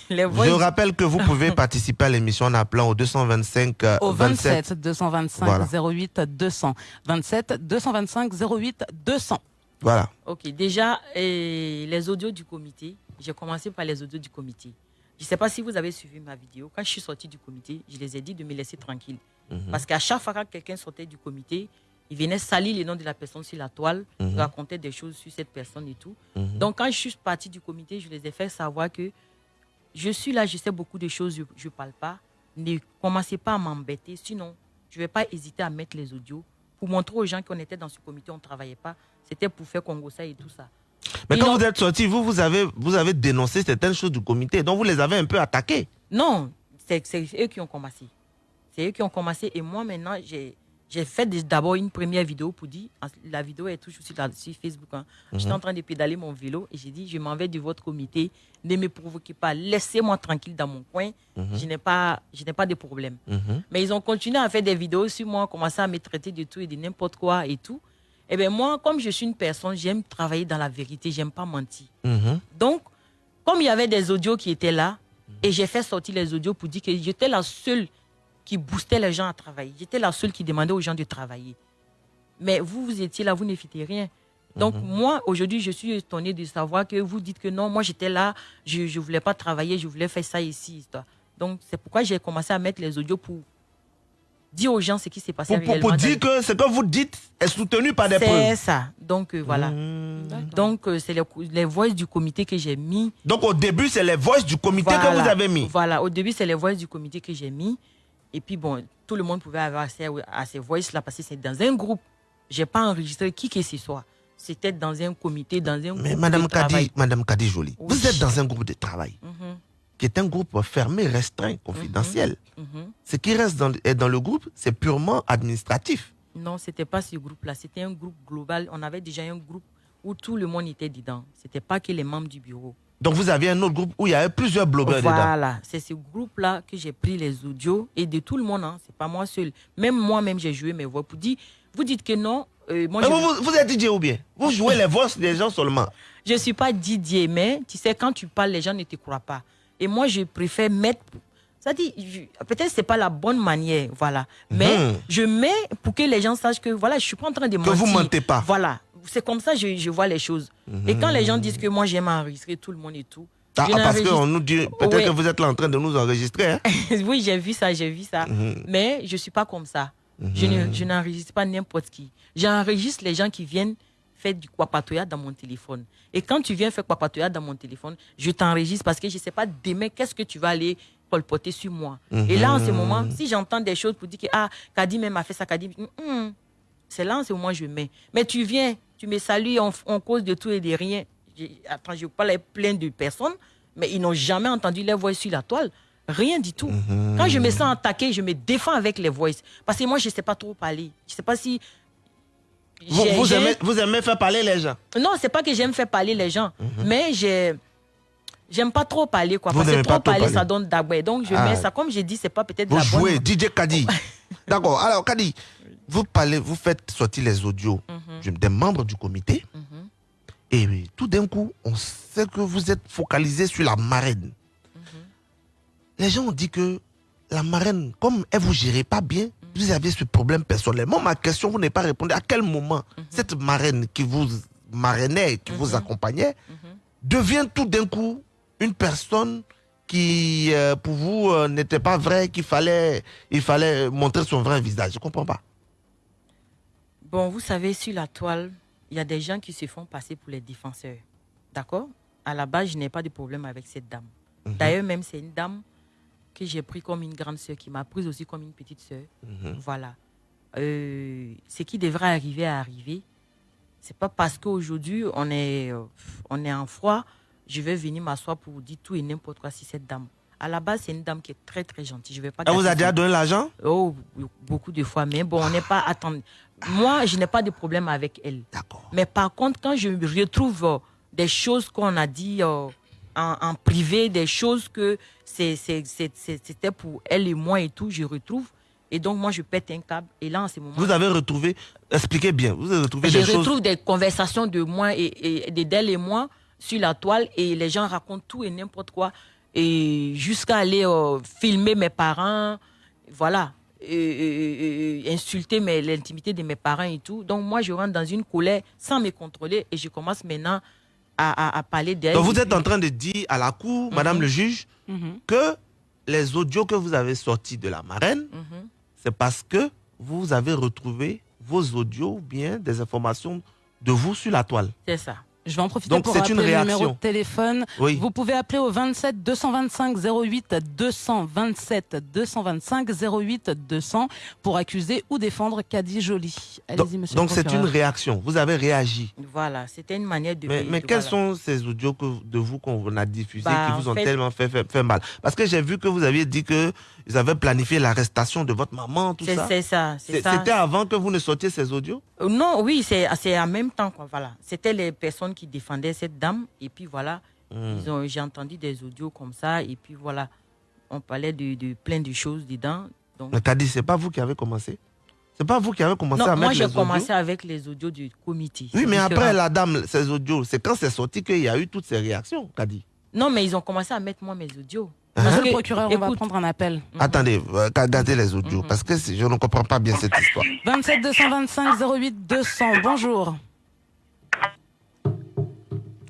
Je rappelle que vous pouvez participer à l'émission en appelant au 225 euh, Au 27. 27 225 Voilà. 08 200. 27 225 08 200. Voilà. Ok, déjà, eh, les audios du comité, j'ai commencé par les audios du comité. Je ne sais pas si vous avez suivi ma vidéo. Quand je suis sortie du comité, je les ai dit de me laisser tranquille. Mhm. Parce qu'à chaque fois que quelqu'un sortait du comité, il venait salir le nom de la personne sur la toile, Mhm. racontait des choses sur cette personne et tout. Mhm. Donc, quand je suis partie du comité, je les ai fait savoir que je suis là, je sais beaucoup de choses, je ne parle pas. Ne commencez pas à m'embêter, sinon, je ne vais pas hésiter à mettre les audios pour montrer aux gens qu'on était dans ce comité, on ne travaillait pas. C'était pour faire Congo ça et tout ça. Mais quand vous êtes sorti, vous, vous avez, vous avez dénoncé certaines choses du comité, donc vous les avez un peu attaquées. Non, c'est eux qui ont commencé. C'est eux qui ont commencé. Et moi, maintenant, j'ai j'ai fait d'abord une première vidéo pour dire, la vidéo est toujours sur, sur Facebook. hein. Mhm. J'étais en train de pédaler mon vélo et j'ai dit, je m'en vais de votre comité, ne me provoquez pas, laissez-moi tranquille dans mon coin, Mhm. je n'ai pas, je n'ai pas de problème. Mhm. Mais ils ont continué à faire des vidéos sur moi, commencé à me traiter de tout et de n'importe quoi et tout. Et bien moi, comme je suis une personne, j'aime travailler dans la vérité, j'aime pas mentir. Donc, comme il y avait des audios qui étaient là, et j'ai fait sortir les audios pour dire que j'étais la seule qui boostait les gens à travailler. J'étais la seule qui demandait aux gens de travailler. Mais vous, vous étiez là, vous ne faites rien. Donc, moi, aujourd'hui, je suis étonnée de savoir que vous dites que non, moi, j'étais là, je ne voulais pas travailler, je voulais faire ça ici. ça. Donc, c'est pourquoi j'ai commencé à mettre les audios pour dire aux gens ce qui s'est passé Pour, pour- pour réellement dans dire que ce que vous dites est soutenu par des C'est preuves. ça. Donc, euh, voilà. Donc, euh, c'est les, les voix du comité que j'ai mis. Donc au début, c'est les voices du comité que vous avez mis. Voilà, au début, c'est les voices du comité que j'ai mis. Et puis, bon, tout le monde pouvait avoir accès à ces voices-là parce que c'est dans un groupe. Je n'ai pas enregistré qui que ce soit. C'était dans un comité, dans un Mais groupe Madame de travail. Kadi, Madame Kadi Jolie, Oui. vous êtes dans un groupe de travail Mhm, qui est un groupe fermé, restreint, confidentiel. mhm. Ce qui reste dans, dans le groupe, c'est purement administratif. Non, ce n'était pas ce groupe-là. C'était un groupe global. On avait déjà un groupe où tout le monde était dedans. Ce n'était pas que les membres du bureau. Donc vous aviez un autre groupe où il y avait plusieurs blogueurs dedans. Voilà, c'est ce groupe-là que j'ai pris les audios et de tout le monde, hein, c'est pas moi seul. Même moi-même, j'ai joué mes voix pour dire, vous dites que non. euh, moi, Mais je, vous, vous, êtes DJ ou bien? Vous jouez les voix des gens seulement. je suis pas Didier, mais tu sais, quand tu parles, les gens ne te croient pas. Et moi, je préfère mettre. Ça dit, peut-être c'est pas la bonne manière, voilà. Mais Mhm. je mets pour que les gens sachent que voilà, je suis pas en train de Que mentir. vous mentez pas. Voilà, c'est comme ça que je, je vois les choses. Et quand les gens disent que moi j'aime enregistrer tout le monde et tout. Ah, ah, parce qu'on nous dit, peut-être Ouais. que vous êtes là en train de nous enregistrer. hein. oui, j'ai vu ça, j'ai vu ça. Mhm. Mais je ne suis pas comme ça. Je ne- je n'enregistre pas n'importe qui. J'enregistre les gens qui viennent faire du kwapatoya dans mon téléphone. Et quand tu viens faire kwapatoya dans mon téléphone, je t'enregistre parce que je ne sais pas demain qu'est-ce que tu vas aller colporter sur moi. Et là, en ce moment, si j'entends des choses pour dire que ah, Kadi même a fait ça, Kadi, hum, hum, c'est là en ce moment je mets. Mais tu viens, tu me salues, on cause de tout et de rien. Attends, je parle à plein de personnes, mais ils n'ont jamais entendu les voix sur la toile. Rien du tout. Quand je me sens attaqué, je me défends avec les voix. Parce que moi, je ne sais pas trop parler. Je ne sais pas si. Vous, aimez, vous aimez faire parler les gens. Non, c'est pas que j'aime faire parler les gens, mais j'ai. J'aime pas trop parler, quoi. Vous parce que trop parler, parler. ça donne d'abord. Donc, je Ah. mets ça. Comme j'ai dit, c'est pas peut-être Vous la bonne. jouez DJ Kadi. D'accord. Alors Kadi, vous parlez, vous faites sortir les audios Mhm. des membres du comité Et tout d'un coup, on sait que vous êtes focalisé sur la marraine. Les gens ont dit que la marraine, comme elle vous gérait pas bien, vous aviez ce problème personnellement. Ma question, vous n'avez pas répondu. À quel moment cette marraine qui vous marrainait, qui vous accompagnait, devient tout d'un coup une personne qui, euh, pour vous, euh, n'était pas vraie, qu'il fallait, il fallait montrer son vrai visage? Je comprends pas. Bon, vous savez, sur la toile, il y a des gens qui se font passer pour les défenseurs. D'accord? À la base, je n'ai pas de problème avec cette dame. Mhm. D'ailleurs, même c'est une dame que j'ai pris comme une grande sœur, qui m'a prise aussi comme une petite sœur. Mhm. Voilà. Euh, ce qui devrait arriver à arriver, c'est pas parce qu'aujourd'hui on est, euh, on est en froid, je vais venir m'asseoir pour vous dire tout et n'importe quoi si cette dame. À la base, c'est une dame qui est très très gentille. Je vais pas. Elle vous a déjà donné l'argent? Oh, beaucoup de fois. Mais bon, on n'est pas attendre. Moi, je n'ai pas de problème avec elle. D'accord. Mais par contre, quand je retrouve euh, des choses qu'on a dit euh, en, en privé, des choses que c'était pour elle et moi et tout, je retrouve. Et donc, moi, je pète un câble. Et là, en ce moment. Vous avez retrouvé, expliquez bien, vous avez retrouvé Je des choses. retrouve des conversations de moi et, et de d'elle et moi sur la toile et les gens racontent tout et n'importe quoi et jusqu'à aller euh, filmer mes parents, voilà, et- et- et insulter l'intimité de mes parents et tout. Donc moi je rentre dans une colère sans me contrôler et je commence maintenant à, à- à parler d'elle. Donc vous êtes en train de dire à la cour, Madame le juge, Mhm. que les audios que vous avez sortis de la marraine, Mhm. c'est parce que vous avez retrouvé vos audios ou bien des informations de vous sur la toile. C'est ça. Je vais en profiter Donc, pour c'est rappeler une le numéro de réaction. téléphone. Oui. Vous pouvez appeler au 27 225 08 227 225 08 200 pour accuser ou défendre Caddy Jolie. Donc Allez-y, monsieur. donc c'est une réaction. Vous avez réagi. Voilà, c'était une manière de. Mais, mais de- quels voilà. sont ces audios que, de vous qu'on a diffusés Bah, qui vous ont fait- tellement fait, fait, fait mal? Parce que j'ai vu que vous aviez dit que vous avez planifié l'arrestation de votre maman, tout C'est ça. c'est ça. c'est C'est- ça. C'était avant que vous ne sortiez ces audios? Euh, Non, oui, c'est c'est en même temps. Quoi, voilà. C'était les personnes qui défendaient cette dame. Et puis voilà, ils ont- j'ai entendu des audios comme ça. Et puis voilà, on parlait de, de plein de choses dedans. Donc, Mais t'as dit, c'est pas vous qui avez commencé? C'est pas vous qui avez commencé non, à moi, mettre j'ai les commencé audios avec les audios du comité. Oui, mais après, la dame, ces audios, c'est quand c'est sorti qu'il y a eu toutes ces réactions, qu'a dit? Non, mais ils ont commencé à mettre moi mes audios. Hein? Monsieur le que, procureur, on va prendre un appel. Attendez, euh, gardez les audios, parce que je ne comprends pas bien cette histoire. 27 225 08 200. Bonjour.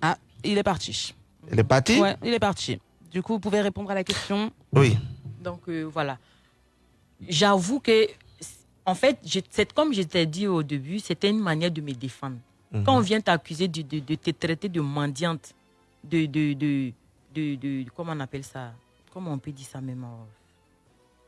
Ah, il est parti. Elle est partie Ouais, il est parti. Du coup, vous pouvez répondre à la question? Oui. Donc euh, voilà. J'avoue que, en fait, je- c'est comme je t'ai dit au début, c'était une manière de me défendre. Mhm. Quand on vient t'accuser de, de, de te traiter de mendiante, de, de, de, de, de- comment on appelle ça? Comment on peut dire ça même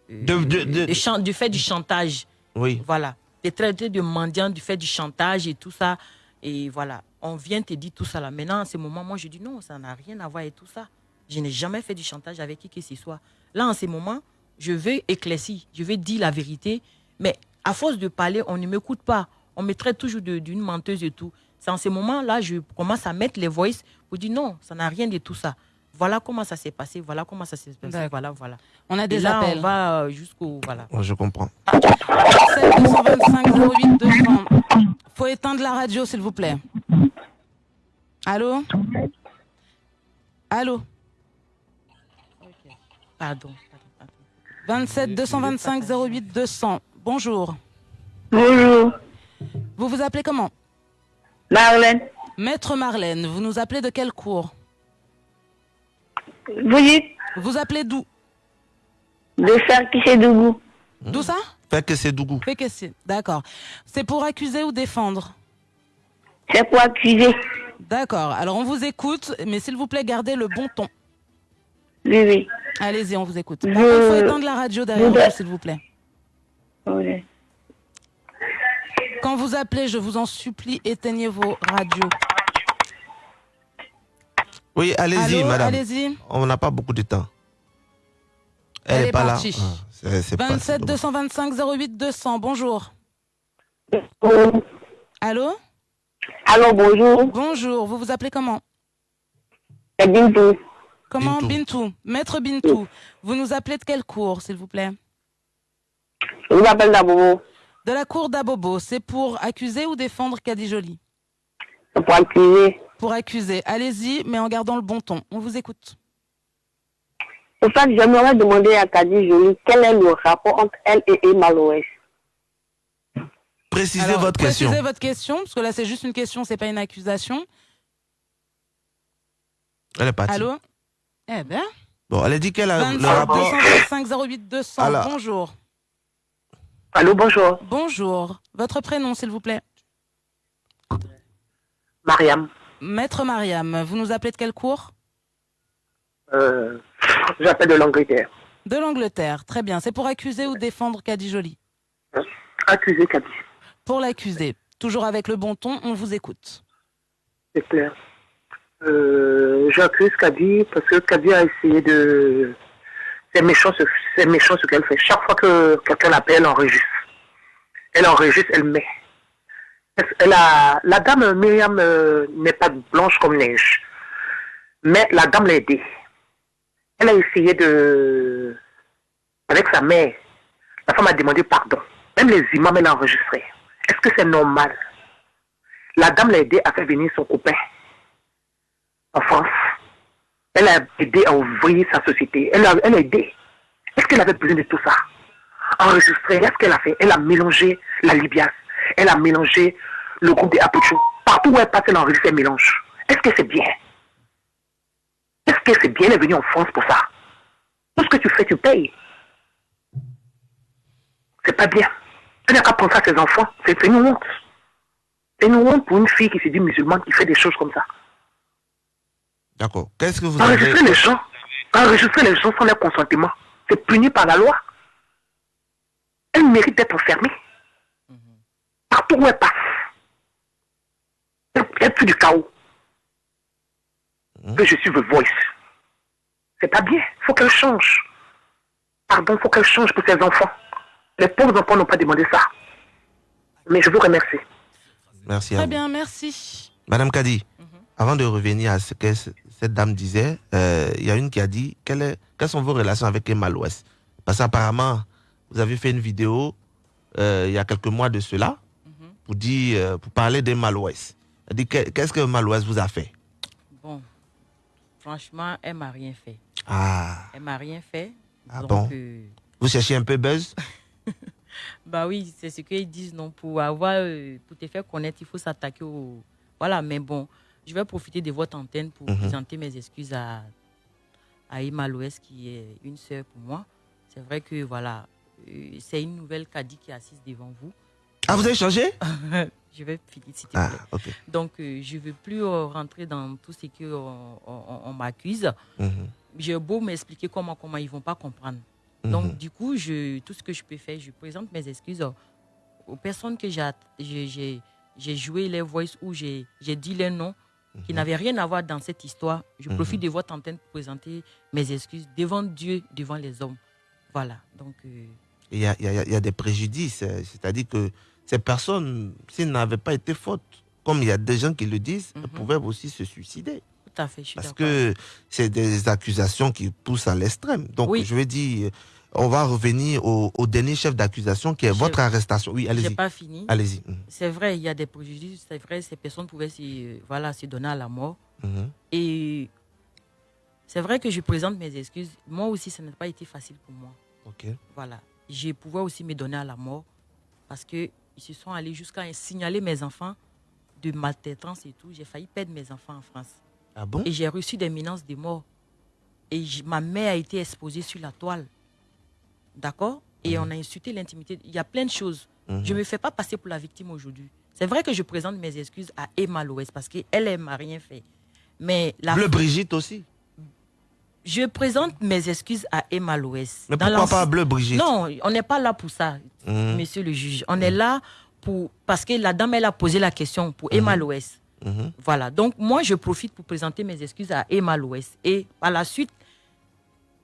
euh, De- de- de- de chan- Du fait du chantage. Oui. Voilà. De traiter de mendiante, du fait du chantage et tout ça. Et voilà. On vient te dire tout ça là. Maintenant, en ce moment, moi, je dis non, ça n'a rien à voir avec tout ça. Je n'ai jamais fait du chantage avec qui que ce soit. Là, en ce moment, je veux éclaircir, je veux dire la vérité. Mais à force de parler, on ne m'écoute pas. On me traite toujours de- d'une menteuse et tout. C'est en ce moment-là, je commence à mettre les voices pour dire non, ça n'a rien de tout ça. Voilà comment ça s'est passé, voilà comment ça s'est passé, voilà, voilà. On a Et des là, appels. on va euh, jusqu'au. Voilà. Ouais, Je comprends. 27 225 08 200. Faut éteindre la radio, s'il vous plaît. Allô? Allô? Pardon. 27 225 08 200. Bonjour. Bonjour. Vous vous appelez comment? Marlène. Maître Marlène, vous nous appelez de quel cours? Vous dites Vous appelez d'où de Sarkissédougou. D'où ça Fait que c'est Dougou. Fait que c'est. D'accord. C'est pour accuser ou défendre C'est pour accuser. D'accord. Alors on vous écoute, mais s'il vous plaît, gardez le bon ton. Oui, oui. Allez-y, on vous écoute. Je- il faut éteindre la radio derrière vous, s'il vous plaît. Oui. Quand vous appelez, je vous en supplie, éteignez vos radios. Oui, allez-y, madame. allez-y. On n'a pas beaucoup de temps. Elle, Elle est est pas partie. là. Ah, c'est- c'est pas- 27 225 08 200. Bonjour. Allô Allô, bonjour. Bonjour. Vous vous appelez comment Bintou. Comment Bintou. Bintou. Maître Bintou. Vous nous appelez de quelle cour, s'il vous plaît Je vous appelle d'abord. De la cour d'Abobo. C'est pour accuser ou défendre Caddy Jolie C'est pour accuser. Pour accuser. Allez-y, mais en gardant le bon ton. On vous écoute. En fait, j'aimerais demander à Kadi Jolie quel est le rapport entre elle et Emma Loès. Précisez Alors, votre question. Précisez votre question, parce que là, c'est juste une question, c'est pas une accusation. Elle est partie. Allô? Eh ben. Bon, elle a dit qu'elle a le 25 rapport. 225 08 200. Alors. Bonjour. Allô, bonjour. Bonjour. Votre prénom, s'il vous plaît Mariam. Maître Mariam, vous nous appelez de quel cours Euh, J'appelle de l'Angleterre. De l'Angleterre. Très bien. C'est pour accuser ou défendre Kadi Jolie Accusé Kadi, Pour l'accuser. Toujours avec le bon ton, on vous écoute. c'est clair. Euh, J'accuse Kadi parce que Kadi a essayé de... C'est méchant, ce- méchant ce qu'elle fait. Chaque fois que quelqu'un l'appelle, elle enregistre. Elle enregistre, elle met. La dame Myriam euh, n'est pas blanche comme neige. Mais la dame l'a aidée. Elle a essayé de... Avec sa mère, la femme a demandé pardon. Même les imams, elle a enregistré. Est-ce que c'est normal? La dame l'a aidé à faire venir son copain en France. Elle a aidé à ouvrir sa société. Elle a, elle a aidé. Est-ce qu'elle avait besoin de tout ça? Enregistrer, est-ce qu'elle a fait? Elle a mélangé la Libias. Elle a mélangé le groupe des Apucho. Partout où elle passe, elle enregistre, elle mélange. Est-ce que c'est bien? Est-ce que c'est bien Elle est venue en France pour ça? Tout ce que tu fais, tu payes. C'est pas bien. Elle n'a qu'à penser à ses enfants. C'est une honte. C'est une honte pour une fille qui se dit musulmane qui fait des choses comme ça. D'accord. Qu'est-ce que vous avez Enregistrer les gens, enregistrer les gens sans leur consentement, c'est puni par la loi. Elle mérite d'être enfermée. Partout où elle passe. Elle, elle fait du chaos. Que je suis The Voice. C'est pas bien. faut qu'elle change. Pardon, faut qu'elle change pour ses enfants. Les pauvres enfants n'ont pas demandé ça. Mais je vous remercie. Merci à Très vous. bien, merci. Madame Kadi, avant de revenir à ce que cette dame disait, euh, il y a une qui a dit quelle est- quelles sont vos relations avec Emma Loès Parce qu'apparemment, vous avez fait une vidéo euh, il y a quelques mois de cela pour, dire, euh, pour parler d'Emma Loès. Qu'est-ce que Loès vous a fait? Bon, franchement, elle m'a rien fait. Ah, Elle m'a rien fait. Ah Donc, bon? euh, vous cherchez un peu buzz? Bah oui, c'est ce qu'ils disent, non? Pour avoir, euh, pour te faire connaître, il faut s'attaquer au. Voilà, mais bon, je vais profiter de votre antenne pour Mhm. présenter mes excuses à, à Emma Loès, qui est une sœur pour moi. C'est vrai que, voilà, euh, c'est une nouvelle Kadi qui est assise devant vous. Ah, vous avez changé? Je vais finir, s'il te Ah. Donc, euh, je ne veux plus euh, rentrer dans tout ce qu'on on, on m'accuse. Mhm. J'ai beau m'expliquer comment, comment ils ne vont pas comprendre. Mhm. Donc, du coup, je, tout ce que je peux faire, je présente mes excuses aux, personnes que j'ai joué les voices ou j'ai dit les noms qui n'avaient rien à voir dans cette histoire. Je Mhm. profite de votre antenne pour présenter mes excuses devant Dieu, devant les hommes. Voilà. Donc, euh, Il y a, il y a- il y a des préjudices, euh, c'est-à-dire que ces personnes, s'ils n'avaient pas été fautes, comme il y a des gens qui le disent, elles pouvaient aussi se suicider. tout à fait, je suis Parce que c'est des accusations qui poussent à l'extrême. Donc, Oui. je vais dire, on va revenir au, au dernier chef d'accusation qui est Je- votre arrestation. Oui, allez-y. pas fini. Allez-y. Mhm. C'est vrai, il y a des préjudices. C'est vrai, ces personnes pouvaient se, voilà, se donner à la mort. Mhm. Et c'est vrai que je présente mes excuses. Moi aussi, ça n'a pas été facile pour moi. Ok. Voilà. Je pouvais aussi me donner à la mort parce qu'ils se sont allés jusqu'à signaler mes enfants de maltraitance et tout. J'ai failli perdre mes enfants en France. Ah bon? Et j'ai reçu des menaces de mort. Et ma mère a été exposée sur la toile. D'accord? Et on a insulté l'intimité. Il y a plein de choses. Mhm. Je ne me fais pas passer pour la victime aujourd'hui. C'est vrai que je présente mes excuses à Emma Loès parce qu'elle, elle m'a rien fait. Mais la Bleu Brigitte aussi. Je présente mes excuses à Emma Loès. Mais pourquoi pas Bleu Brigitte Non, on n'est pas là pour ça, Mhm. monsieur le juge. On est là pour parce que la dame, elle a posé la question pour Emma Loès. Mhm. Voilà. Donc, moi, je profite pour présenter mes excuses à Emma Loès. Et par la suite,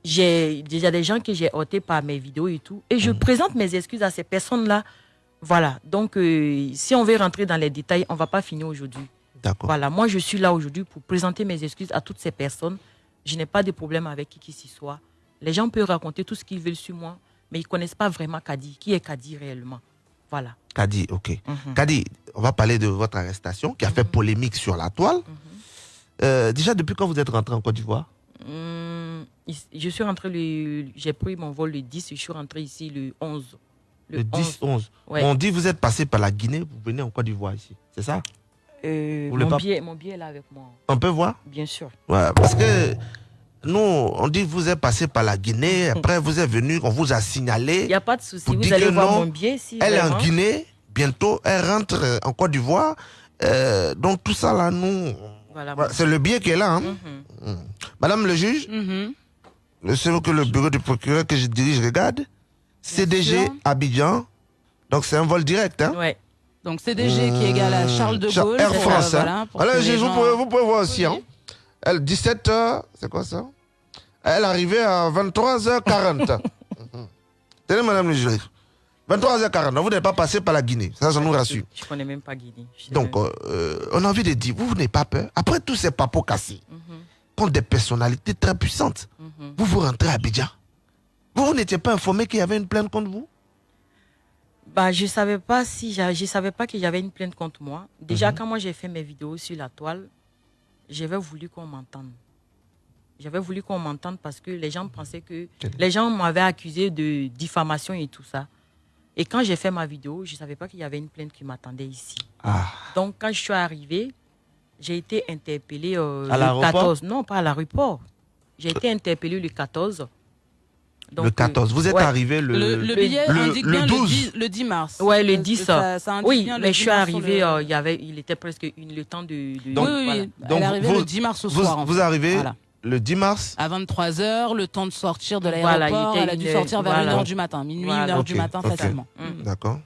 j'ai déjà des gens que j'ai ôtés par mes vidéos et tout. Et je présente mes excuses à ces personnes-là. Voilà. Donc, euh, si on veut rentrer dans les détails, on ne va pas finir aujourd'hui. D'accord. Voilà. Moi, je suis là aujourd'hui pour présenter mes excuses à toutes ces personnes. Je n'ai pas de problème avec qui que ce soit. Les gens peuvent raconter tout ce qu'ils veulent sur moi, mais ils ne connaissent pas vraiment Kadi. Qui est Kadi réellement? Voilà. Kadi, ok. Mhm. Kadi, on va parler de votre arrestation qui a fait polémique sur la toile. Euh, déjà, depuis quand vous êtes rentré en Côte d'Ivoire? Ici- je suis rentré le. J'ai pris mon vol le 10, je suis rentré ici le 11. Le 10, 11. Ouais. On dit vous êtes passé par la Guinée, vous venez en Côte d'Ivoire ici. C'est ça? Euh, mon, pas- billet, mon billet est là avec moi, On peut voir bien sûr. Ouais, parce que nous, on dit vous êtes passé par la Guinée, après vous êtes venu, on vous a signalé. Il n'y a pas de souci. Vous allez voir non, mon billet si. Elle est en Guinée, bientôt, elle rentre en Côte d'Ivoire. Euh, donc tout ça là, nous, Voilà. C'est le billet qui est là. hein. Mhm. Mm. Madame le juge, Mhm. le seul que le bureau du procureur que je dirige regarde, CDG. Abidjan. Donc c'est un vol direct. Hein? Ouais. Donc CDG qui est égal à Charles de Char- Gaulle. Air euh, France. hein. voilà, pour Alors, que juge, les vous, gens- pouvez, vous pouvez voir aussi. Hein? Elle, 17h, c'est quoi ça? Elle arrivait à 23h40. Mhm. Tenez, madame le juge. 23h40. Donc, vous n'êtes pas passé par la Guinée. Ça, ça nous rassure. Je connais même pas Guinée. Donc, euh, euh, on a envie de dire, vous, vous n'avez pas peur. Après tous ces papos cassés, Mhm, contre des personnalités très puissantes, mhm. vous vous rentrez à Abidjan. Vous, vous n'étiez pas informé qu'il y avait une plainte contre vous? Bah, je savais pas si je savais pas qu'il y avait une plainte contre moi. Déjà, Mhm. quand moi j'ai fait mes vidéos sur la toile, j'avais voulu qu'on m'entende. J'avais voulu qu'on m'entende parce que les gens pensaient que les gens m'avaient accusé de diffamation et tout ça. Et quand j'ai fait ma vidéo, je savais pas qu'il y avait une plainte qui m'attendait ici. Ah. Donc, quand je suis arrivée, j'ai été interpellée euh, À le l'aéroport? 14. Non, pas à l'aéroport. J'ai été interpellée le 14. Donc, Le 14. Vous êtes ouais. arrivé le, Le, le billet le- indique le bien 12. le 10, le 10 mars. Ouais, le Euh, 10. ça- ça oui, le mais 10 je suis le- euh, il y avait, il était presque une, le temps de. de- Donc- oui, oui, voilà. oui. Donc, Elle est vous- le 10 mars au vous, soir. en vous arrivez Voilà. le 10 mars À 23h, le temps de sortir de Voilà, il l'aéroport. était elle a dû une- sortir vers voilà. 1h du matin, minuit, Voilà. 1h du Ok, matin ok. facilement. Mm. D'accord.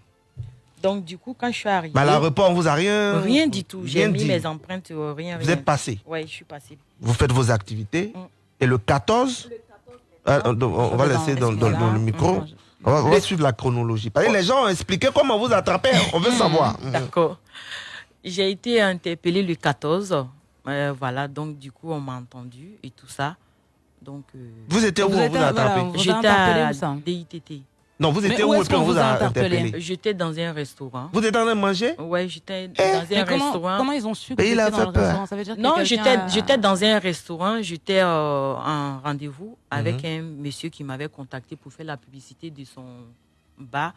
Donc, du coup, quand je suis arrivée. Mais à l'aéroport, on vous a rien. Rien du tout. J'ai mis mes empreintes, euh, rien. Vous êtes passé. Ouais, je suis passée. Vous faites vos activités. Mm. Et le 14, Ah, on, on va laisser dans, dans- dans le micro. On va, on va suivre la chronologie. Parce que les gens ont expliqué comment vous attrapez. On veut savoir. Mm. D'accord. J'ai été interpellée le 14. euh, voilà, donc du coup, on m'a entendu et tout ça. Donc, euh, Vous étiez où Vous vous voilà, attrapé vous a j'étais à DITT. Non, vous étiez où où et est-ce puis on qu'on vous a interpellé? interpellé? J'étais dans un restaurant. Vous êtes en train de manger? Ouais, j'étais dans Eh, un Mais comment, restaurant. comment ils ont su que vous étiez dans le peur. restaurant Ça veut dire que Non, j'étais a- j'étais dans un restaurant, j'étais euh, en rendez-vous avec Mhm. un monsieur qui m'avait contacté pour faire la publicité de son bar.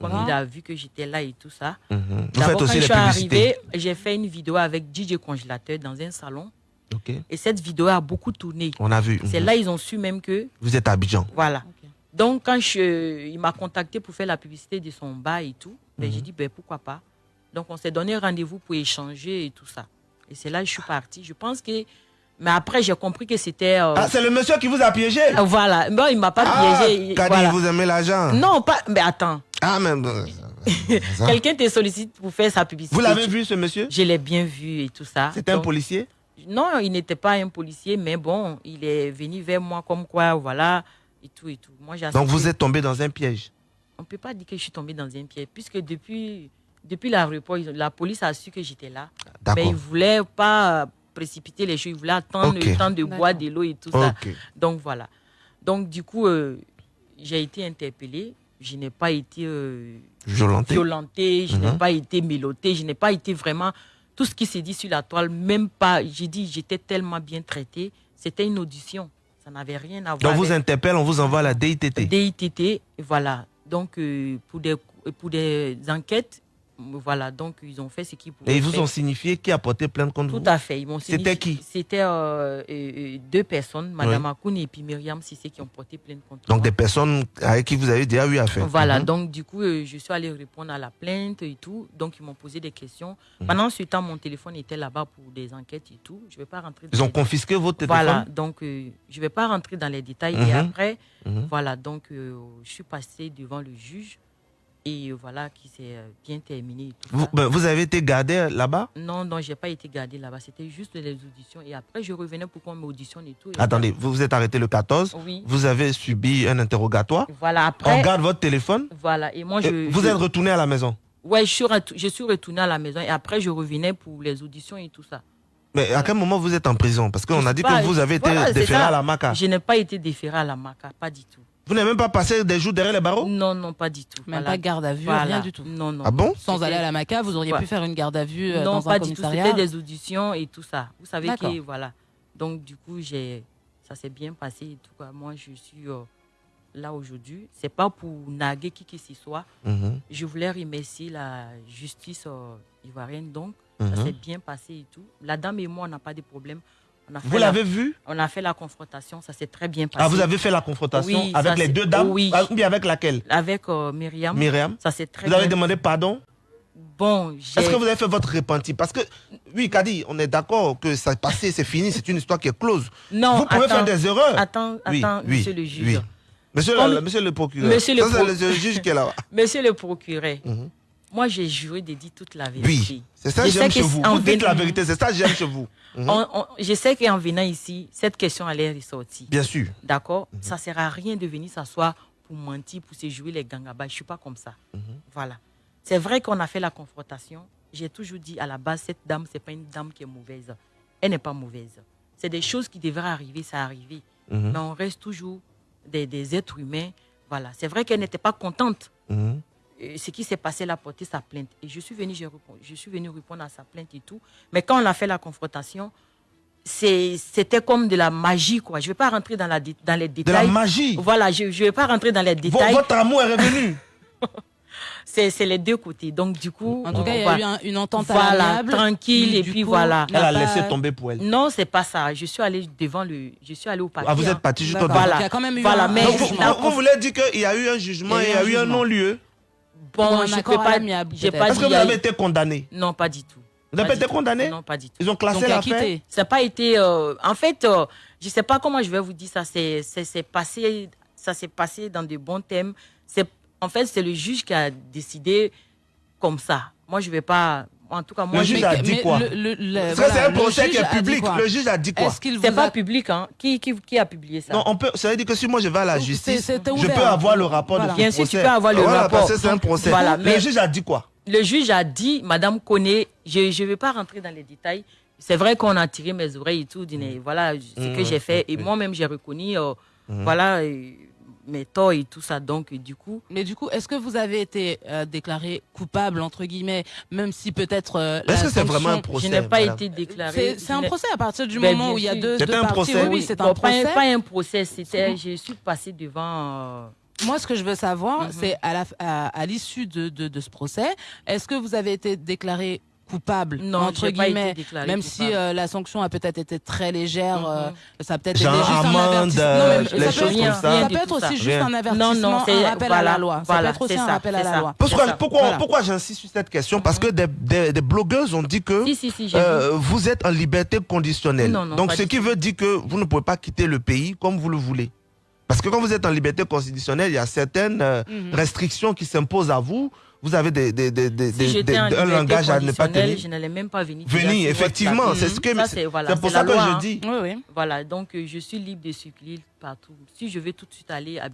Comme il a vu que j'étais là et tout ça. Vous faites quand je suis publicités. arrivée, j'ai fait une vidéo avec DJ Congélateur dans un salon. Ok. Et cette vidéo a beaucoup tourné. On a vu. C'est Mhm. là ils ont su même que Vous êtes à Abidjan. voilà. Donc quand je, il m'a contacté pour faire la publicité de son bar et tout, ben, Mhm. j'ai dit ben pourquoi pas. Donc on s'est donné rendez-vous pour échanger et tout ça. Et c'est là que je suis partie. Je pense que mais après j'ai compris que c'était euh, Ah, c'est le monsieur qui vous a piégé? Euh, voilà. Bon, il m'a pas Ah, piégé. Kadi, voilà. vous aimez l'argent? Non, pas mais attends. Ah, mais... ça. Quelqu'un te sollicite pour faire sa publicité. Vous l'avez vu, ce monsieur? Je l'ai bien vu et tout ça. C'était un policier? Non, il n'était pas un policier, mais bon, il est venu vers moi comme quoi, voilà, et tout et tout. Moi, j'ai Donc vous êtes tombé dans un piège. On ne peut pas dire que je suis tombée dans un piège, puisque depuis, depuis l'aéroport, la police a su que j'étais là. Mais ils ne voulaient pas précipiter les choses, ils voulaient attendre le temps de boire de l'eau et tout ça. Donc voilà. Donc du coup, euh, j'ai été interpellée. Je n'ai pas été euh, Violenté. violentée, je n'ai Mhm. pas été mélotée, je n'ai pas été vraiment tout ce qui s'est dit sur la toile, même pas. J'ai dit, j'étais tellement bien traitée. C'était une audition. Ça n'avait rien à voir. Donc vous interpelle, on vous envoie à la DITT. DITT, voilà. Donc euh, pour des pour des enquêtes, voilà. Donc ils ont fait ce qu'ils pouvaient. Et ils vous faire. ont signifié qui a porté plainte contre Tout vous à fait. Ils m'ont C'était qui C'était euh, euh, euh, deux personnes, Madame Akoun et puis Myriam Sissé, qui ont porté plainte contre Donc moi. des personnes avec qui vous avez déjà eu affaire. Voilà, Mhm. donc du coup, euh, je suis allée répondre à la plainte et tout. Donc, ils m'ont posé des questions. Mhm. Pendant ce temps, mon téléphone était là-bas pour des enquêtes et tout. Je ne vais pas rentrer dans Ils ont les- confisqué votre téléphone Voilà, donc je ne vais pas rentrer dans les détails. Et après, Mhm. voilà, donc je suis passée devant le juge et voilà, qui s'est euh, bien terminé. Vous, ben, vous avez été gardé là-bas? Non, non, je n'ai pas été gardée là-bas. C'était juste les auditions. Et après, je revenais pour qu'on m'auditionne et tout. Et Attendez, vous vous êtes arrêté le 14. Oui. Vous avez subi un interrogatoire. Voilà, On après. garde votre téléphone. Voilà, et moi, Et je. vous je- êtes retourné à la maison? Ouais, je suis, retou- je suis retournée à la maison et après je revenais pour les auditions et tout ça. Mais à quel moment vous êtes en prison? Parce qu'on a dit pas, que vous avez été voilà, déféré à la MACA. Je n'ai pas été déférée à la MACA, pas du tout. Vous n'avez même pas passé des jours derrière les barreaux Non, non, pas du tout. Même Voilà. pas garde à vue, Voilà. rien du tout. Non, non. Ah bon Sans aller à la MACA, vous auriez Ouais. pu faire une garde à vue euh, Non, dans pas un du tout. commissariat. C'était des auditions et tout ça. Vous savez que voilà. Donc du coup, j'ai, ça s'est bien passé et tout quoi. Moi, je suis euh, là aujourd'hui. C'est pas pour naguer qui que ce soit. Mhm. Je voulais remercier la justice euh, ivoirienne. Donc, Mhm. ça s'est bien passé et tout. La dame et moi, on n'a pas de problème. Vous la- l'avez vu? On a fait la confrontation. Ça s'est très bien passé. Ah, vous avez fait la confrontation Oui, avec les deux dames? Oui. Ah, Ou bien avec laquelle? Avec euh, Myriam. Myriam Ça s'est très Vous avez demandé pardon? Bon, Est-ce que vous avez fait votre repenti Parce que, oui, Kadi, on est d'accord que ça est passé, c'est fini, c'est une histoire qui est close. Non, vous pouvez attends, faire des erreurs. Attends, Oui, attends, oui, monsieur le juge. Monsieur, le, monsieur le procureur. Monsieur le pro- juge qui est là. Monsieur le procureur, Mhm. Moi j'ai juré de dire toute la vérité. Oui, c'est ça que j'aime chez vous. Vous dites la vérité, c'est ça que j'aime chez vous. Mhm. On- on- je sais qu'en venant ici, cette question allait ressortir. Bien sûr. D'accord? Ça ne sert à rien de venir s'asseoir pour mentir, pour se jouer les gangabas. Je ne suis pas comme ça. Mhm. Voilà. C'est vrai qu'on a fait la confrontation. J'ai toujours dit à la base, cette dame, ce n'est pas une dame qui est mauvaise. Elle n'est pas mauvaise. C'est des choses qui devraient arriver, ça arrivé. Mhm. Mais on reste toujours des, des êtres humains. Voilà. C'est vrai qu'elle n'était pas contente. Euh, ce qui s'est passé, elle a porté sa plainte. Et je suis venue, je, réponds- je suis venue répondre à sa plainte et tout. Mais quand on a fait la confrontation, c'est- c'était comme de la magie, quoi. Je ne vais pas rentrer dans, la, dans les De détails. la magie. Voilà, je ne vais pas rentrer dans les détails. votre amour est revenu. C'est c'est les deux côtés. Donc, du coup. En tout on cas, il y a eu un- une entente Voilà, amiable. tranquille, qui, et puis coup, voilà. Elle a laissé tomber pour elle. Non, c'est pas ça. Je suis allée devant le. Je suis allée au parquet. Ah, vous êtes parti D'accord. devant. Donc, il y a quand même eu Voilà, un- mais vous, jugement. vous- vous voulez dire qu'il y a eu un jugement il y a eu un non-lieu Bon, je peux accord à pas. Est-ce dit que vous avez été condamné? Non, pas du tout. Vous n'avez Pas été du tout. condamné? Non, pas du tout. Ils ont classé l'affaire? quitté. Ça n'a pas été. euh, en fait, euh, je ne sais pas comment je vais vous dire ça. C'est passé, ça s'est passé dans de bons thèmes. C'est en fait c'est le juge qui a décidé comme ça. Moi, je vais pas. En tout cas, moi, Le je juge a dit mais quoi? c'est un procès qui est public. Le juge a dit quoi? C'est vous pas a- public, hein. Qui, qui, qui a publié ça? Non, on peut, ça veut dire que si moi je vais à la justice, je ouvert. peux avoir le rapport Voilà. de ce Bien sûr, tu procès. peux avoir le Voilà, rapport. parce que c'est un procès. Voilà, Le mais- juge a dit quoi? Le juge a dit, Madame Koné, je ne vais pas rentrer dans les détails. C'est vrai qu'on a tiré mes oreilles et tout. dit, Voilà ce que Mhm. j'ai fait. Et Mhm. moi-même, j'ai reconnu euh, voilà, euh, mes torts et tout ça. Donc, du coup, Mais du coup, est-ce que vous avez été euh, déclaré coupable, entre guillemets, même si peut-être. euh, Est-ce que c'est vraiment un procès je n'ai pas madame été déclarée. C'est un procès à partir du Ben, moment où il y a deux, C'est deux un parties. procès. Oui, oui, c'est un Bon, pas, procès. pas un procès. C'était, je suis passée devant. euh, Moi, ce que je veux savoir, Mhm. c'est à la- à à l'issue de, de, de ce procès, est-ce que vous avez été déclaré coupable, Non, entre guillemets, même coupable. si euh, la sanction a peut-être été très légère, Mhm. euh, ça a peut-être juste un amende, avertissement. euh, Non, mais les ça peut choses être- comme ça. Ça Rien peut être aussi juste un avertissement, Non, non, un à la loi. Ça peut être aussi un ça, rappel à la loi. Pourquoi, ça. pourquoi, Voilà. pourquoi j'insiste sur cette question? Parce que des, des, des blogueuses ont dit que Si, si, si, j'ai euh, vous êtes en liberté conditionnelle. Donc, ce qui veut dire que vous ne pouvez pas quitter le pays comme vous le voulez. Parce que quand vous êtes en liberté constitutionnelle, il y a certaines euh, Mhm. restrictions qui s'imposent à vous. Vous avez des, des, des, des, Si des- j'étais des- en un langage à ne pas tenir. Je n'allais même pas venir. Venir, effectivement, c'est ce que c'est voilà, pour ça que loi, je hein. dis. Oui, oui. Voilà, donc euh, je suis libre de circuler partout. Si je veux tout de suite aller à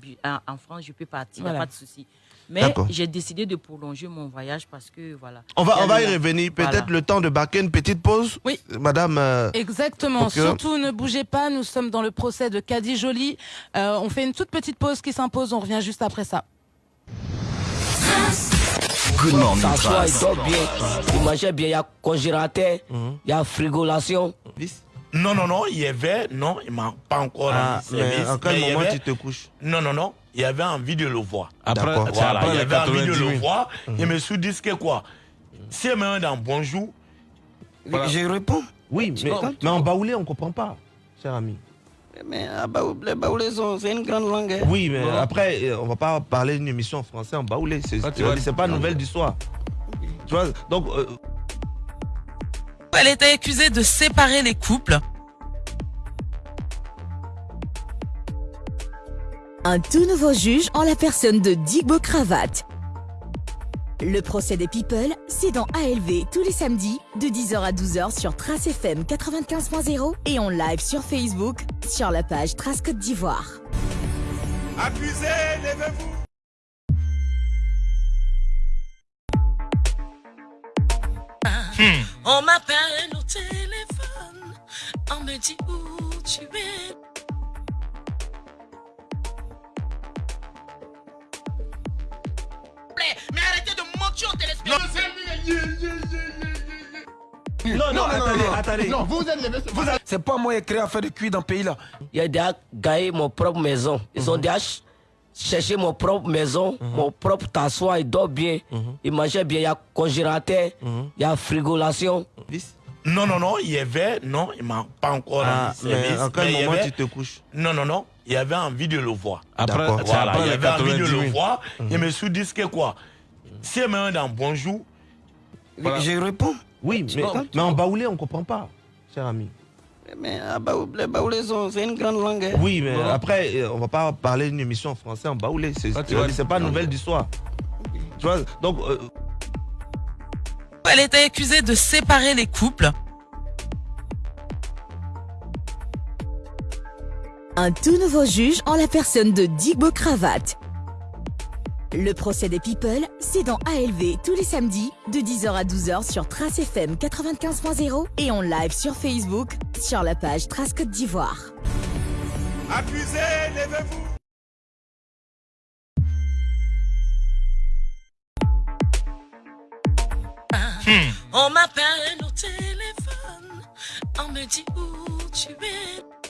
en en France, je peux partir, il n'y a pas de souci. Mais j'ai décidé de prolonger mon voyage parce que voilà. On va, on va y revenir. Peut-être Voilà. le temps de marquer une petite pause. Oui. Madame. euh, Exactement. Surtout, ne bougez pas. Nous sommes dans le procès de Caddy Jolie. Euh, on fait une toute petite pause qui s'impose. On revient juste après ça. Good morning, Trace. il mangeait bien, il y a congélateur, il y a frigolation. Non, non, non, il y avait, non, il m'a pas encore Ah, service. mais en quel y moment avait- tu te couches Non, non, non, il avait envie de le voir. Après, Voilà, après il les avait envie de 90 le 000. voir. Je me suis dit que quoi? Si elle me dans bonjour, Voilà. Je réponds. Oui, mais, mais en baoulé, on ne comprend pas, cher ami. Mais ah, Baou- les baoulés, sont- c'est une grande langue. hein. Oui, mais après, euh, on va pas parler d'une émission en français en baoulé. C'est Ah, tu c'est- vois, c'est pas nouvelle du soir. Tu vois, donc. euh, Elle était accusée de séparer les couples. Un tout nouveau juge en la personne de Digbo Cravate. Le procès des People, c'est dans ALV tous les samedis de 10h à 12h sur Trace FM 95.0 et en live sur Facebook sur la page Trace Côte d'Ivoire. Accusé, levez-vous. On m'appelle au téléphone. On me dit où tu es. Mentir aux téléspectateurs. Non, non, attendez, attendez. Non, vous êtes les vous êtes- C'est pas moi qui ai créé à faire de cuir dans le pays là. Il a déjà gagné mon propre maison. Ils ont déjà ch- cherché mon propre maison, mon propre tassoir, il dort bien, il mangeait bien, il y a congélateur, il y a frigolation. Non, non, non, il y avait, non, il m'a pas encore Ah, mais en quel mais y moment avait- tu te couches. Non, non, non, il y avait envie de le voir. Après- c'est voilà, après il avait envie de 90 le 000. voir. Mhm. Je me suis dit que quoi? Si elle me dans bonjour, Voilà. Je réponds. Oui, mais, mais en baoulé, on ne comprend pas, cher ami. Mais ah, les baoulaisons, c'est une grande langue. hein. Oui, mais après, euh, on va pas parler d'une émission en français en baoulé. C'est Ah, vois. c'est pas nouvelle du soir. Tu vois, donc. euh, Elle était accusée de séparer les couples. Un tout nouveau juge en la personne de Digbo Cravate. Le procès des People, c'est dans ALV tous les samedis de 10h à 12h sur Trace FM 95.0 et en live sur Facebook sur la page Trace Côte d'Ivoire. Accusé, levez-vous. On m'appelle au téléphone, on me dit où tu es.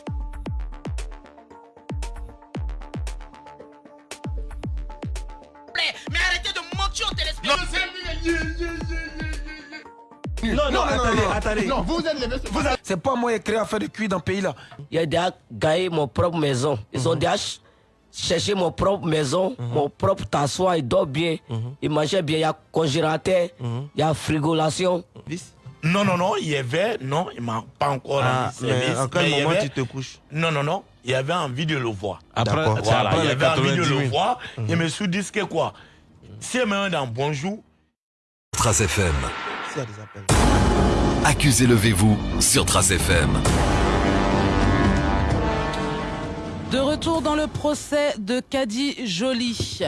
Mais arrêtez de mentir aux téléspectateurs. Non, non, attendez, attendez. Non, vous êtes les vous êtes- C'est pas moi qui ai créé à faire de cuir dans le pays là. Il a déjà gagné mon propre maison. Ils ont déjà ch- cherché mon propre maison, mon propre tassoir, il dort bien, il mangeait bien, il y a congélateur, il y a frigolation. non, non, non, il y avait, non, il m'a pas encore Ah, rendu mais service. en quel y moment avait- tu te couches. Non, non, non, il y avait envie de le voir. Après- voilà, après il avait envie de 90 le 000. voir. Je me suis dit que quoi? Si elle me dans bonjour, Trace FM. S'il y a des appels. Accusez levez-vous sur Trace FM. De retour dans le procès de Caddy Joly.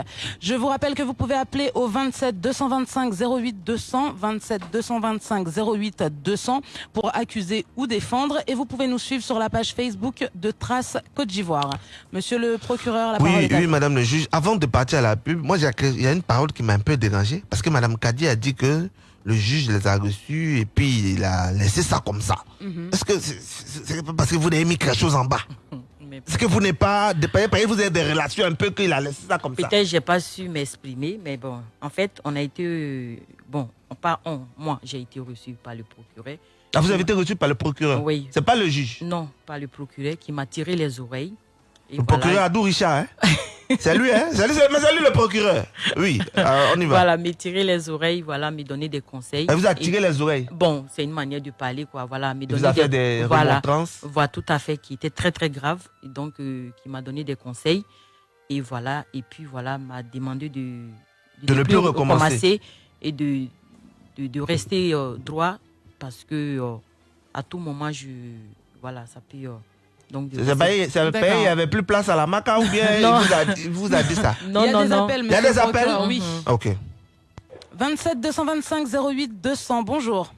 Je vous rappelle que vous pouvez appeler au 27 225 08 200, 27 225 08 200 pour accuser ou défendre. Et vous pouvez nous suivre sur la page Facebook de Trace Côte d'Ivoire. Monsieur le procureur, la parole Oui, est à oui, vous. madame le juge. Avant de partir à la pub, moi, j'ai- il y a une parole qui m'a un peu dérangé. Parce que madame Kadi a dit que le juge les a reçus et puis il a laissé ça comme ça. Mhm. Est-ce que c'est parce que vous avez mis quelque chose en bas? Est-ce que vous n'êtes pas que vous avez des relations un peu qu'il a laissé ça comme ça Peut-être j'ai pas su m'exprimer, mais bon, en fait, on a été, euh, bon, pas on, moi, j'ai été reçu par le procureur. Ah, vous avez été reçu par le procureur? Oui. C'est pas le juge? Non, par le procureur qui m'a tiré les oreilles. Le voilà. procureur Adou Richard, hein C'est lui, hein C'est lui, c'est- mais c'est lui le procureur. Oui, euh, on y va. Voilà, me tirer les oreilles, voilà, me donner des conseils. Elle vous a Et- tiré les oreilles? Bon, c'est une manière de parler, quoi. Voilà, me vous donner a fait des voilà, remontrances? Voilà, tout à fait, qui était très très grave, et donc euh, qui m'a donné des conseils, et voilà, et puis voilà, m'a demandé de De ne plus recommencer. et de de, de rester euh, droit parce que euh, à tout moment je voilà, ça peut C'est il n'y avait plus place à la maca ou bien il vous, a, il vous a dit ça? Non, Il y a non, des non. appels, Il y a des appels? procureur, Oui. Ok. 27 225 08 200. Bonjour.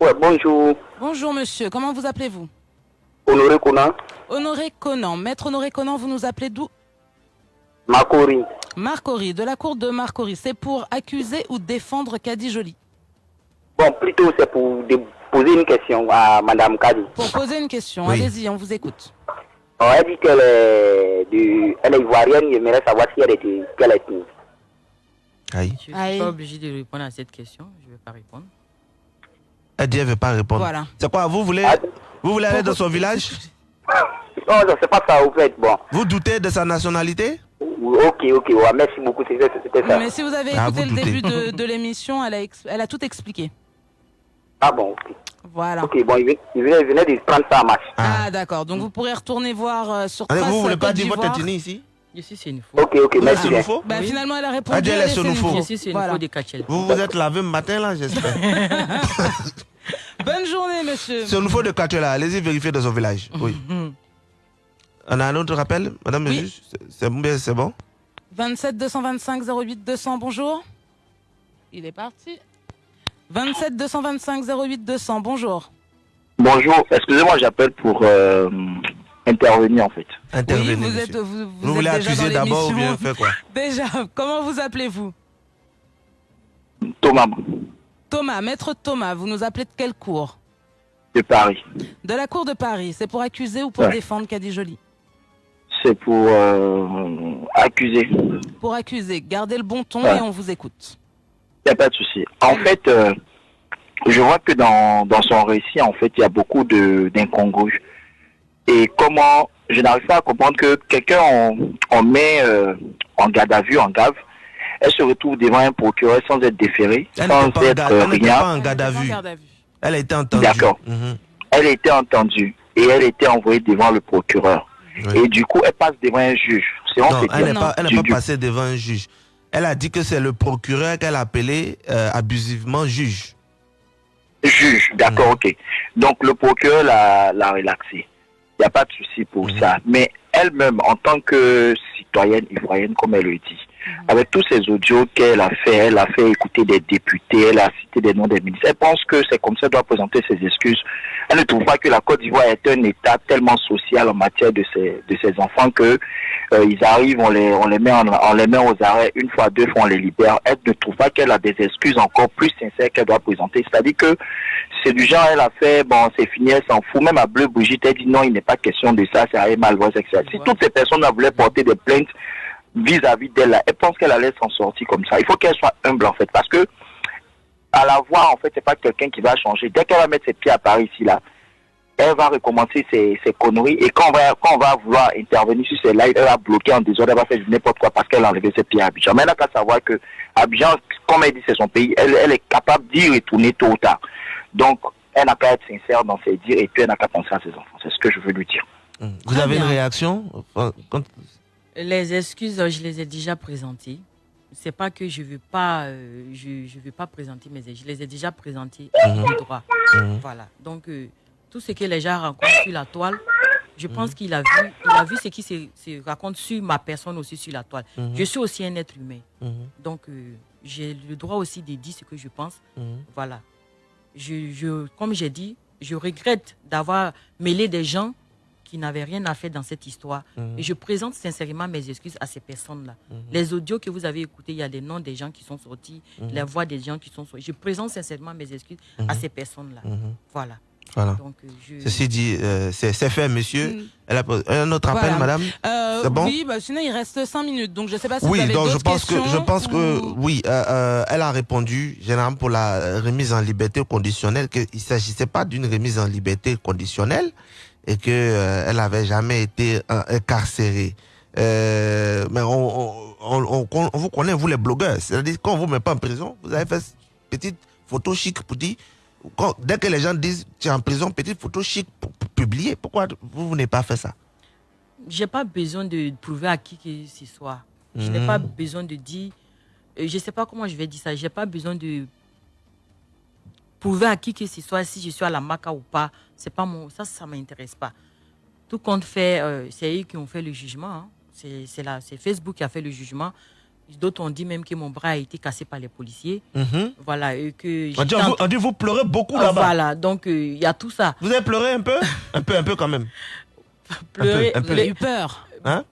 Ouais, bonjour. Bonjour monsieur. Comment vous appelez-vous? Honoré Conan, Honoré Conan. Maître Honoré Conan, vous nous appelez d'où? Makori. Marcory, de la cour de Marcory. C'est pour accuser ou défendre Caddy Joly. Bon, plutôt c'est pour dé- poser une question à Madame Kadi. Pour poser une question, Oui. allez-y, on vous écoute. On a dit qu'elle est, du, elle est ivoirienne, j'aimerais savoir si elle était quelle ethnie. Aïe. Je ne suis pas obligé de répondre à cette question, je ne vais pas répondre. Elle dit elle ne veut pas répondre. Voilà. C'est quoi Vous voulez, vous voulez aller dans son village? Non, non, c'est pas ça, au fait. Bon. Vous doutez de sa nationalité? Ok, ok, ouais, merci beaucoup, c'était ça. Mais si vous avez Ah, écouté vous le doutez. début de, de l'émission, elle, a ex- elle a tout expliqué. Ah bon, ok. Voilà. Ok, bon, il venait, de prendre ça en marche. Ah, d'accord. Donc vous pourrez retourner voir euh, sur Allez, Trace vous voulez pas Côte dire votre ethnie ici? Suis c'est une Ok, ok, êtes merci. Sénoufo Bah, Finalement, elle a répondu. Ah, Dieu, elle est elle est Sénoufo. Sénoufo. Je suis Voilà. une de Kachel. Vous vous êtes lavé le matin là, j'espère. Bonne journée, monsieur. C'est au niveau de Katola. Allez-y vérifier dans son village. Oui. On a un autre rappel, madame le juge C'est- C'est bon, bien, c'est bon? 27 225 08 200, bonjour. Il est parti. 27 225 08 200, bonjour. Bonjour, excusez-moi, j'appelle pour euh, intervenir en fait. Intervenez, oui, vous êtes, vous, vous Vous êtes voulez déjà accuser d'abord ou bien faire quoi Déjà, comment vous appelez-vous? Thomas Thomas, maître Thomas, vous nous appelez de quelle cour? De Paris. De la cour de Paris. C'est pour accuser ou pour Ouais. défendre Caddy Jolie? C'est pour euh, accuser. Pour accuser. Gardez le bon ton Ouais. et on vous écoute. Il n'y a pas de souci. En fait, euh, je vois que dans, dans son récit, en fait, il y a beaucoup de d'incongrues. Et comment, je n'arrive pas à comprendre que quelqu'un, on, on met euh, en garde à vue, en gave, elle se retrouve devant un procureur sans être déférée, Elle sans pas, être garde- euh, elle rien. pas en garde à vue. Elle a été entendue. D'accord. Mhm. Elle a été entendue et elle a été envoyée devant le procureur. Et du coup, elle passe devant un juge. Non, elle n'est pas, elle n'est du- pas passée devant un juge. Elle a dit que c'est le procureur qu'elle a appelé euh, abusivement juge. Juge, Mm. d'accord, ok. Donc le procureur l'a l'a relaxé. Il n'y a pas de souci pour Mm. ça. Mais elle-même, en tant que citoyenne ivoirienne, comme elle le dit, Mm. Avec tous ces audios qu'elle a fait, elle a fait écouter des députés, elle a cité des noms des ministres. Elle pense que c'est comme ça qu'elle doit présenter ses excuses. Elle ne trouve pas que la Côte d'Ivoire est un État tellement social en matière de ses, de ses enfants que euh, ils arrivent, on les, on les met en, on les met aux arrêts une fois, deux fois, on les libère. Elle ne trouve pas qu'elle a des excuses encore plus sincères qu'elle doit présenter. C'est-à-dire que c'est du genre, elle a fait, bon, c'est fini, elle s'en fout. Même à Bleu Brigitte, elle dit non, il n'est pas question de ça, c'est à Malvoise, etc. Si toutes ces personnes voulaient porter des plaintes vis-à-vis d'elle, là, elle pense qu'elle allait s'en sortir comme ça. Il faut qu'elle soit humble, en fait, parce que à la voir, en fait, c'est pas quelqu'un qui va changer. Dès qu'elle va mettre ses pieds à Paris ici, là, elle va recommencer ses, ses conneries et quand on, va, quand on va vouloir intervenir sur ces lives, elle va bloquer en désordre, elle va faire n'importe quoi parce qu'elle a enlevé ses pieds à Abidjan. Mais elle n'a qu'à savoir que Abidjan, comme elle dit, c'est son pays, elle, elle est capable d'y retourner tôt ou tard. Donc, elle n'a qu'à être sincère dans ses dires et puis elle n'a qu'à penser à ses enfants. C'est ce que je veux lui dire. Vous avez une réaction quand- Les excuses, je les ai déjà présentées. C'est pas que je veux pas, euh, je, je veux pas présenter mes excuses. Je les ai déjà présentées à Mhm. bon droit. Mhm. Voilà. Donc euh, tout ce que les gens racontent sur la toile, je pense qu'il a vu, il a vu ce qui se, se raconte sur ma personne aussi sur la toile. Mhm. Je suis aussi un être humain. Mhm. Donc euh, j'ai le droit aussi de dire ce que je pense. Mhm. Voilà. Je, je, comme j'ai dit, je regrette d'avoir mêlé des gens qui n'avaient rien à faire dans cette histoire. Mhm. Et je présente sincèrement mes excuses à ces personnes-là. Mhm. Les audios que vous avez écoutés, il y a des noms des gens qui sont sortis, Mhm. les voix des gens qui sont sortis. Je présente sincèrement mes excuses à ces personnes-là. Voilà. Voilà. Donc, euh, je- Ceci dit, euh, c'est fait, monsieur. Elle a posé- un autre appel, Voilà. madame Euh, C'est bon? Oui, bah, sinon il reste 5 minutes. Donc je sais pas si vous Oui, avez donc je pense que je pense que ou- oui, euh, euh, elle a répondu généralement pour la remise en liberté conditionnelle qu'il ne s'agissait pas d'une remise en liberté conditionnelle et que euh, elle avait jamais été euh, incarcérée. Euh, mais on, on, on- vous connaît vous les blogueurs, c'est-à-dire quand on vous met pas en prison, vous avez fait petite photo chic pour dire quand- dès que les gens disent tu es en prison, petite photo chic pour, pour publier. Pourquoi vous, vous n'avez pas fait ça? J'ai pas besoin de prouver à qui que ce soit. Je n'ai Mhm. pas besoin de dire, je sais pas comment je vais dire ça, j'ai pas besoin de prouver à qui que ce soit si je suis à la maca ou pas. C'est pas mon, ça, ça m'intéresse pas. Tout compte fait, euh, c'est eux qui ont fait le jugement. hein. C'est c'est là, c'est Facebook qui a fait le jugement. D'autres ont dit même que mon bras a été cassé par les policiers. Mhm. Voilà, et que On dit, en- vous, on dit, vous pleurez beaucoup Ah, là-bas. Voilà, donc euh, il y a tout ça. Vous avez pleuré un peu? Un peu, un peu quand même. Pleurer, un peu, un peu. les- J'ai eu peur? Hein?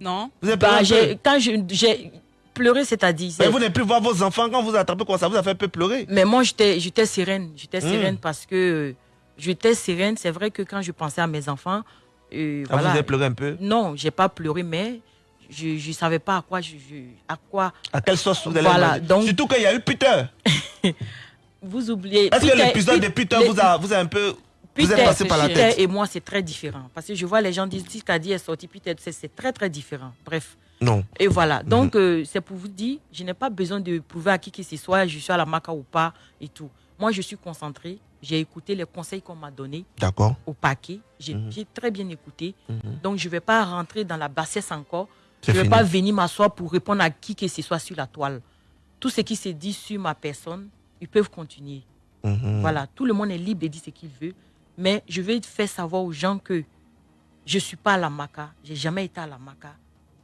Non Vous avez Bah, pleuré un j'ai- peu? quand je- pleuré, c'est-à-dire. Mais vous n'avez plus voir vos enfants quand vous attrapez comme ça, vous avez fait un peu pleurer. Mais moi, j'étais j'étais sereine. J'étais Mm. sereine parce que j'étais sereine. C'est vrai que quand je pensais à mes enfants, euh, Ah, vous avez pleuré un peu? Non, j'ai pas pleuré, mais je ne savais pas à quoi. Je, je- à quoi. À quelle sauce vous allez Voilà, donc Surtout qu'il y a eu Peter. vous oubliez. Est-ce que Peter- l'épisode de Peter les- vous a, vous a un peu. Vous Peter, êtes passé par la Peter tête? et moi, c'est très différent. Parce que je vois les gens disent si Kadi est sorti, Peter, c'est- c'est très, très différent. Bref. Non. Et voilà. Donc, euh, c'est pour vous dire, je n'ai pas besoin de prouver à qui que ce soit, je suis à la maca ou pas et tout. Moi, je suis concentrée. J'ai écouté les conseils qu'on m'a donnés D'accord. au paquet. J'ai Mhm. très bien écouté. Mhm. Donc, je ne vais pas rentrer dans la bassesse encore. Je ne vais fini. pas venir m'asseoir pour répondre à qui que ce soit sur la toile. Tout ce qui se dit sur ma personne, ils peuvent continuer. Mhm. Voilà, tout le monde est libre de dire ce qu'il veut. Mais je vais faire savoir aux gens que je ne suis pas à la maca. Je n'ai jamais été à la maca.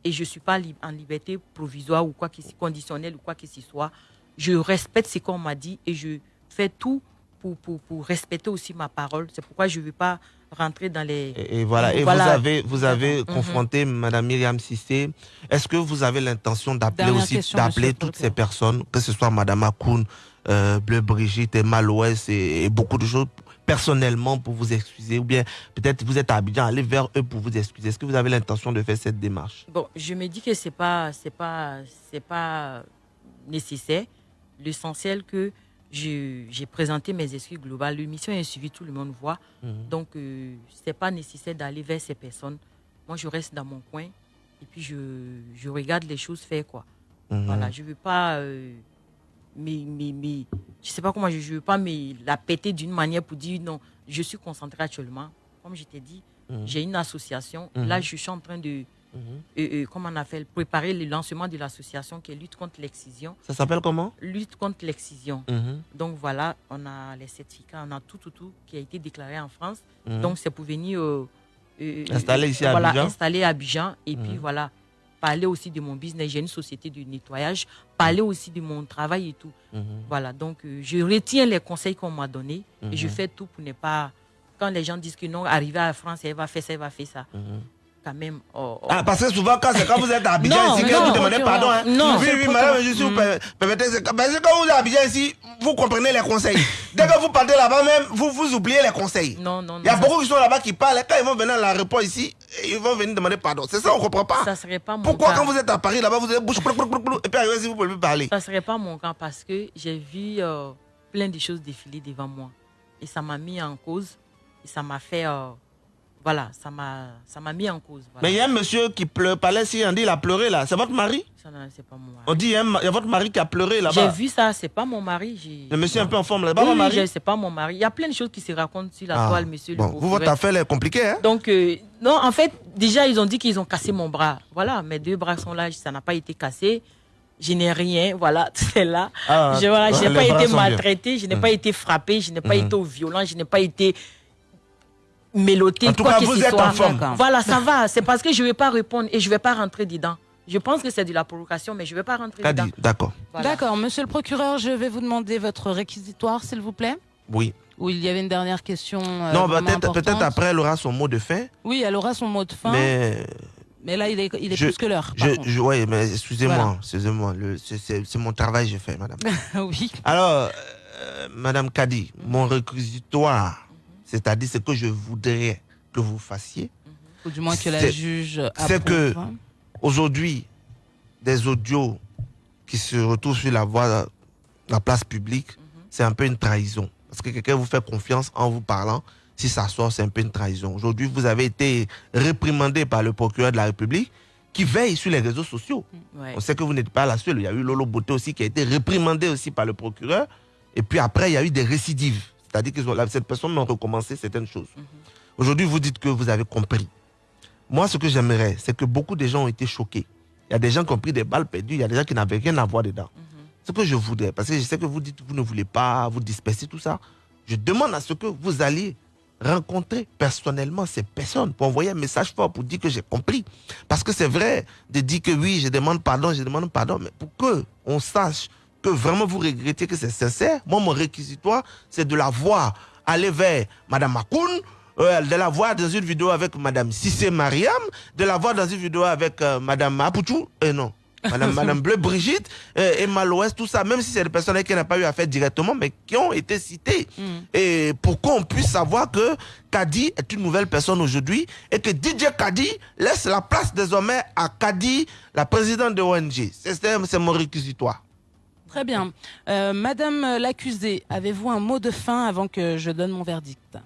Et je ne suis pas en liberté provisoire ou quoi que ce conditionnelle ou quoi que ce soit. Je respecte ce qu'on m'a dit et je fais tout pour, pour, pour respecter aussi ma parole. C'est pourquoi je ne veux pas rentrer dans les... Et, voilà, et vous avez, vous avez mhm. confronté Madame Myriam Sissé. Est-ce que vous avez l'intention d'appeler aussi, d'appeler toutes ces personnes, que ce soit Madame Akoun, euh, Bleu Brigitte, Emma Loès et, beaucoup de choses, personnellement pour vous excuser ou bien peut-être vous êtes à Abidjan, aller vers eux pour vous excuser. Est-ce que vous avez l'intention de faire cette démarche? Bon, je me dis que c'est pas c'est pas c'est pas nécessaire. L'essentiel que j'ai présenté mes excuses globales. L'émission est suivie, tout le monde voit. Mhm. Donc, euh, ce n'est pas nécessaire d'aller vers ces personnes. Moi, je reste dans mon coin et puis je, je regarde les choses faire. Quoi. Mhm. Voilà, je ne veux pas. Euh, je sais pas comment, je ne veux pas mais la péter d'une manière pour dire non, je suis concentré actuellement. Comme je t'ai dit, mhm. j'ai une association. Là, je suis en train de et, comment on appelle, préparer le lancement de l'association qui est lutte contre l'excision. Ça s'appelle comment? Lutte contre l'excision. Mhm. Donc voilà, on a les certificats, on a tout, tout, tout qui a été déclaré en France. Mhm. Donc c'est pour venir euh, euh, installer ici à voilà, Abidjan. installer à Abidjan. Et puis mhm. voilà, parler aussi de mon business. J'ai une société de nettoyage, parler aussi de mon travail et tout. Voilà, donc euh, je retiens les conseils qu'on m'a donnés et je fais tout pour ne pas. Quand les gens disent que non, arriver à la France, elle va faire ça, elle va faire ça quand même. Oh, oh. Ah, parce que souvent, quand, quand vous êtes à Abidjan ici, que vous demandez pardon. Hein. Non, oui, oui, madame, je suis. Permettez, parce que quand vous êtes à Abidjan ici, vous comprenez les conseils. Dès que vous partez là-bas même, vous, vous oubliez les conseils. Non, non, non. Il y a beaucoup qui sont là-bas qui parlent. Quand ils vont venir à l'aéroport ici, ils vont venir demander pardon. C'est ça, on ne comprend pas. Ça serait pas mon Pourquoi, quand vous êtes à Paris, là-bas, vous êtes bouche, et puis arrivez ici, vous pouvez parler Ça serait pas mon cas parce que j'ai vu euh, plein de choses défiler devant moi. Et ça m'a mis en cause. Et ça m'a fait. Euh, voilà, ça m'a, ça m'a mis en cause. Mais il y a un monsieur qui pleure, parlait si on dit il a pleuré là. C'est votre mari? C'est pas mon mari. On dit il y, a votre mari qui a pleuré là-bas. J'ai vu ça, c'est pas mon mari. Le monsieur un peu en forme là, bas mon mari? c'est pas mon mari. Il y a plein de choses qui se racontent sur la ah, toile, monsieur. Bon, vous, votre affaire est compliquée, hein? Donc, euh, non, en fait, déjà, ils ont dit qu'ils ont cassé mon bras. Voilà, mes deux bras sont là, ça n'a pas été cassé. Je n'ai rien, voilà, c'est là. Ah, je n'ai pas été maltraité, je n'ai pas été frappé, je n'ai pas été au violent, je n'ai pas été mélodie, en tout quoi cas, vous êtes en forme. Voilà, ça va. C'est parce que je ne vais pas répondre et je ne vais pas rentrer dedans. Je pense que c'est de la provocation, mais je ne vais pas rentrer dedans. D'accord. D'accord. Monsieur le procureur, je vais vous demander votre réquisitoire, s'il vous plaît. Oui. Ou il y avait une dernière question. Euh, non, peut-être peut après, elle aura son mot de fin. Oui, elle aura son mot de fin. Mais. Mais là, il est, il est plus que l'heure. Oui, mais excusez-moi, excusez-moi. C'est mon travail, j'ai fait, madame. oui. Alors, euh, madame Kadi, mon réquisitoire c'est-à-dire ce que je voudrais que vous fassiez. Ou du moins que la juge C'est que aujourd'hui, des audios qui se retrouvent sur la voie, la place publique, mhm. c'est un peu une trahison. Parce que quelqu'un vous fait confiance en vous parlant. Si ça sort, c'est un peu une trahison. Aujourd'hui, vous avez été réprimandé par le procureur de la République qui veille sur les réseaux sociaux. Mm, On sait que vous n'êtes pas la seule. Il y a eu Lolo Beauté aussi qui a été réprimandé aussi par le procureur. Et puis après, il y a eu des récidives. C'est-à-dire que cette personne m'a recommencé certaines choses. Mhm. Aujourd'hui, vous dites que vous avez compris. Moi, ce que j'aimerais, c'est que beaucoup de gens ont été choqués. Il y a des gens qui ont pris des balles perdues, il y a des gens qui n'avaient rien à voir dedans. Mhm. Ce que je voudrais, parce que je sais que vous dites que vous ne voulez pas vous disperser, tout ça. Je demande à ce que vous alliez rencontrer personnellement ces personnes pour envoyer un message fort pour dire que j'ai compris. Parce que c'est vrai de dire que oui, je demande pardon, je demande pardon, mais pour que on sache que vraiment vous regrettez que c'est sincère, moi, mon réquisitoire, c'est de la voir aller vers Madame Makoun, euh, de la voir dans une vidéo avec Madame Sissé Mariam, de la voir dans une vidéo avec euh, Madame Mapuchou, et euh, non, Madame, Madame Bleu Brigitte, Emma Loès, tout ça, même si c'est des personnes qui n'ont pas eu à faire directement, mais qui ont été citées. Mm. Et pour qu'on puisse savoir que Kadi est une nouvelle personne aujourd'hui et que DJ Kadi laisse la place désormais à Kadi, la présidente de ONG. C'est mon réquisitoire. Très bien. Euh, Madame l'accusée, avez-vous un mot de fin avant que je donne mon verdict?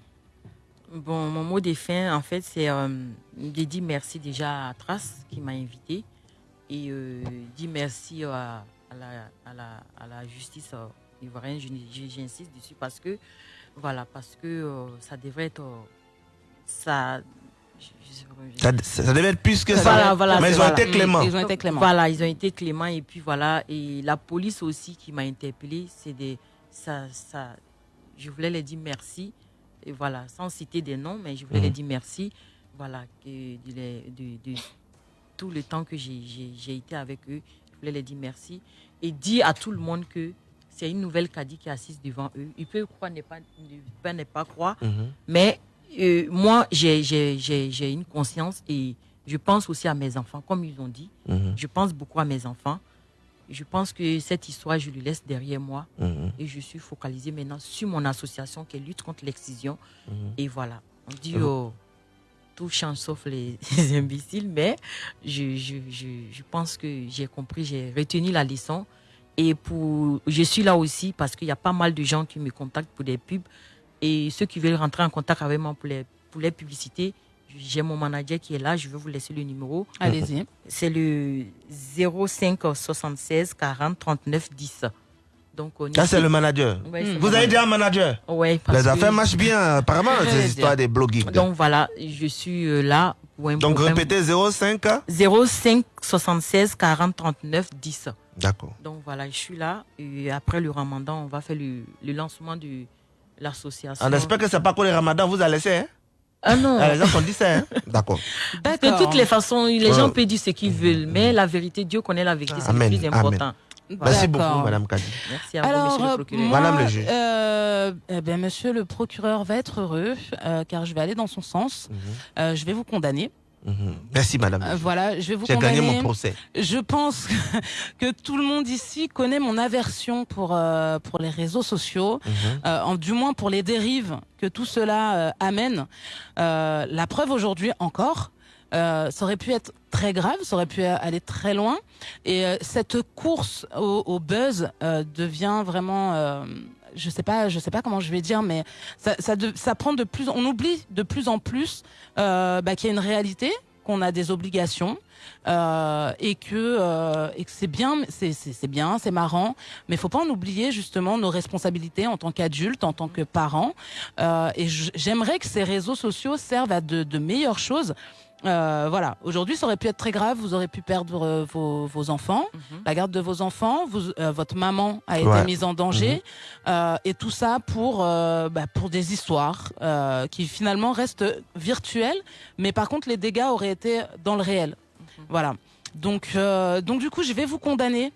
Bon, mon mot de fin, en fait, c'est euh, de dire merci déjà à Trace qui m'a invité et euh, dire merci à, la, justice ivoirienne. J'insiste dessus parce que, voilà, parce que ça devrait être. ça, ça, devait être plus que ça. mais ils ont été cléments. Ils ont été cléments. Voilà, ils ont été cléments. Et puis voilà. Et la police aussi qui m'a interpellé, c'est des. Ça, ça, je voulais les dire merci. Et voilà, sans citer des noms, mais je voulais les mhm. dire merci. Voilà, de, de, tout le temps que j'ai été avec eux. Je voulais les dire merci. Et dire à tout le monde que c'est une nouvelle caddie qui est assise devant eux. Ils peuvent croire, ne pas, ne pas, ne pas croire. Mhm. Mais euh, moi, j'ai- une conscience et je pense aussi à mes enfants, comme ils ont dit. Mhm. Je pense beaucoup à mes enfants. Je pense que cette histoire, je lui laisse derrière moi. Mhm. Et je suis focalisée maintenant sur mon association qui lutte contre l'excision. Mhm. Et voilà. On dit oh, tout change sauf les, les imbéciles, mais je, je, je, je pense que j'ai compris, j'ai retenu la leçon. Et pour, je suis là aussi parce qu'il y a pas mal de gens qui me contactent pour des pubs. Et ceux qui veulent rentrer en contact avec moi pour les, pour les publicités, j'ai mon manager qui est là, je vais vous laisser le numéro. Allez-y. C'est le 05 76 40 39 10. Donc, on Ça, c'est le manager. Ouais, Vous avez dit manager. un manager parce Les que- affaires marchent bien, apparemment, ces dire. histoires des blogging. Donc voilà, je suis euh, là pour un Donc, problème- répétez 05 05 76 40 39 10. D'accord. Donc voilà, je suis là. Et après le ramadan, on va faire le, le lancement de l'association. On espère que c'est pas que le ramadan vous a laissé. Hein? Ah non. Ah, les gens ont dit ça. Hein? D'accord. De toutes les façons, les gens peuvent dire ce qu'ils veulent, mais la vérité, Dieu connaît la vérité, c'est le plus important. amen. Merci beaucoup. Madame Kadi. Merci à vous, Alors, monsieur le euh, procureur. moi, Madame le juge. euh, eh monsieur le procureur va être heureux, euh, car je vais aller dans son sens. Euh, je vais vous condamner. Mhm. Merci, Madame. Euh, voilà, je vais vous J'ai gagné mon procès. Je pense que tout le monde ici connaît mon aversion pour, euh, pour les réseaux sociaux, Mhm. euh, en, du moins pour les dérives que tout cela amène. La preuve aujourd'hui encore, euh, ça aurait pu être très grave, ça aurait pu aller très loin. Et euh, cette course au, au buzz euh, devient vraiment... je sais pas, je sais pas comment je vais dire, mais ça, ça, de- ça prend de plus, on oublie de plus en plus euh, bah, qu'il y a une réalité, qu'on a des obligations, euh, et que euh, et que c'est bien, c'est c'est bien, c'est marrant, mais faut pas en oublier justement nos responsabilités en tant qu'adultes, en tant que parents. Euh, et j'aimerais que ces réseaux sociaux servent à de, de meilleures choses. Euh, voilà, aujourd'hui ça aurait pu être très grave, vous aurez pu perdre euh, vos, vos enfants, la garde de vos enfants, vous, euh, votre maman a été Ouais. mise en danger, euh, et tout ça pour, euh, bah, pour des histoires euh, qui finalement restent virtuelles, mais par contre les dégâts auraient été dans le réel. Voilà. Donc, euh, donc du coup, je vais vous condamner.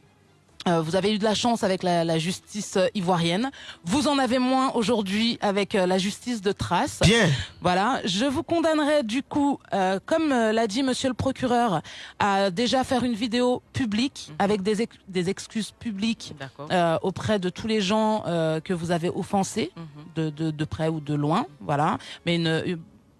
Euh, vous avez eu de la chance avec la, la justice euh, ivoirienne. Vous en avez moins aujourd'hui avec euh, la justice de Trace. Bien. Voilà. Je vous condamnerai du coup, euh, comme l'a dit Monsieur le procureur, à déjà faire une vidéo publique avec des, ex- des excuses publiques euh, auprès de tous les gens euh, que vous avez offensés, Mhm. de, de, de près ou de loin. Voilà. Mais une,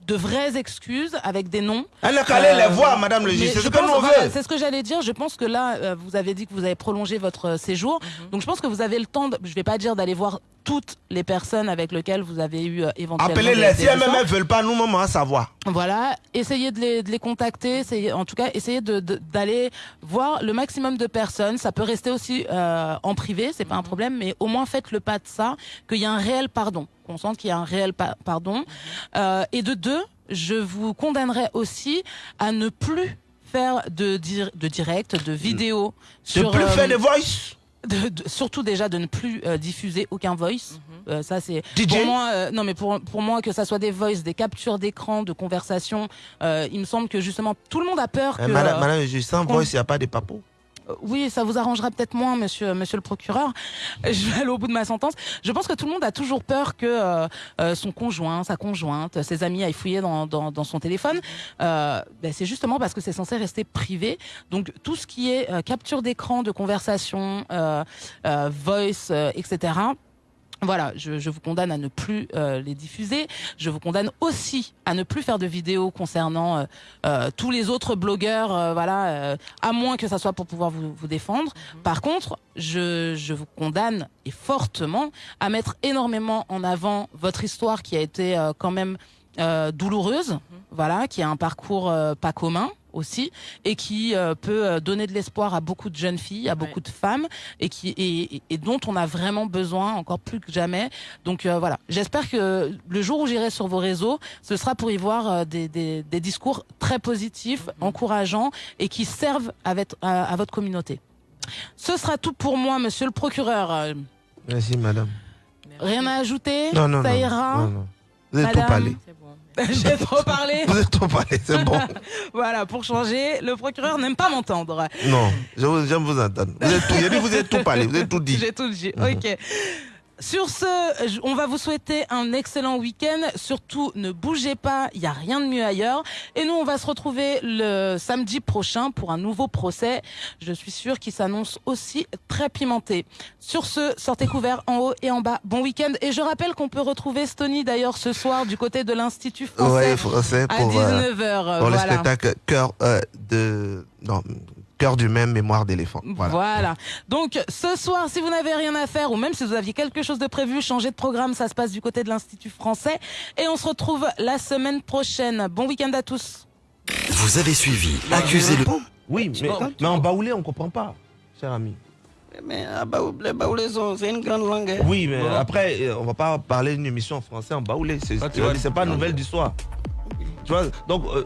de vraies excuses avec des noms. Elle n'a qu'à aller les voir, Madame le juge. C'est ce que nous veut. C'est ce que j'allais dire. Je pense que là, euh, vous avez dit que vous avez prolongé votre euh, séjour. Mhm. Donc je pense que vous avez le temps, de, je vais pas dire d'aller voir toutes les personnes avec lesquelles vous avez eu euh, éventuellement des- Appelez-les. Si échanges. ne veulent pas, nous, maman, à savoir. Voilà, essayez de les, de les contacter, essayez, en tout cas, essayez de- de- d'aller voir le maximum de personnes. Ça peut rester aussi euh, en privé, c'est pas un problème, mais au moins faites le pas de ça, qu'il y a un réel pardon, qu'on sente qu'il y a un réel pa- pardon. Euh, et de deux, je vous condamnerai aussi à ne plus faire de, dir- de direct, de vidéo. De plus euh, faire des voice. de- de- surtout déjà de ne plus euh, diffuser aucun voice. Euh, ça c'est pour moi. euh, non mais pour pour moi que ça soit des voice, des captures d'écran, de conversation, euh, il me semble que justement tout le monde a peur que. Eh, Madame, euh, Madame juge, sans voice, il n'y a pas de papo. Euh, Oui, ça vous arrangera peut-être moins, monsieur, monsieur le procureur. Je vais aller au bout de ma sentence. Je pense que tout le monde a toujours peur que euh, euh, son conjoint, sa conjointe, ses amis aillent fouiller dans, son téléphone. Euh, ben, c'est justement parce que c'est censé rester privé. Donc tout ce qui est capture d'écran, de conversation, voice, etc. Voilà, je, je vous condamne à ne plus euh, les diffuser. Je vous condamne aussi à ne plus faire de vidéos concernant euh, euh, tous les autres blogueurs, euh, voilà, euh, à moins que ça soit pour pouvoir vous, vous défendre. Par contre, je, je vous condamne et fortement à mettre énormément en avant votre histoire qui a été euh, quand même euh, douloureuse, voilà, qui a un parcours euh, pas commun aussi et qui euh, peut euh, donner de l'espoir à beaucoup de jeunes filles, à beaucoup de femmes et qui et, dont on a vraiment besoin encore plus que jamais. Donc euh, voilà, j'espère que le jour où j'irai sur vos réseaux, ce sera pour y voir euh, des, des, des discours très positifs, encourageants et qui servent à votre, à, à votre communauté. Ce sera tout pour moi, monsieur le procureur. Merci, madame. Rien à ajouter? Non, non, Ça non. ira? Non, non. Vous avez tout parlé. J'ai trop parlé. Vous êtes trop parlé, c'est bon. voilà, pour changer, le procureur n'aime pas m'entendre. Non, j'aime vous entendre. Vous êtes tout, dit vous êtes tout parlé, vous êtes tout dit. J'ai tout dit. Mhm. Ok. Sur ce, on va vous souhaiter un excellent week-end. Surtout, ne bougez pas, il n'y a rien de mieux ailleurs. Et nous, on va se retrouver le samedi prochain pour un nouveau procès. Je suis sûre qu'il s'annonce aussi très pimenté. Sur ce, sortez couverts en haut et en bas. Bon week-end. Et je rappelle qu'on peut retrouver Stony d'ailleurs ce soir du côté de l'Institut français. Ouais, français à pour, euh, 19h. pour le spectacle Cœur euh, de. Non, Cœur du même, mémoire d'éléphant. Voilà. Voilà. Donc ce soir, si vous n'avez rien à faire ou même si vous aviez quelque chose de prévu, changez de programme, ça se passe du côté de l'Institut français. Et on se retrouve la semaine prochaine. Bon week-end à tous. Vous avez suivi Accusez-le. Oui, mais, mais en baoulé, on comprend pas, cher ami. Mais ah, les baoulaisons, c'est une grande langue. hein. Oui, mais après, euh, on va pas parler d'une émission en français en baoulé. C'est Ah, pas nouvelle du soir. Tu vois, donc. euh,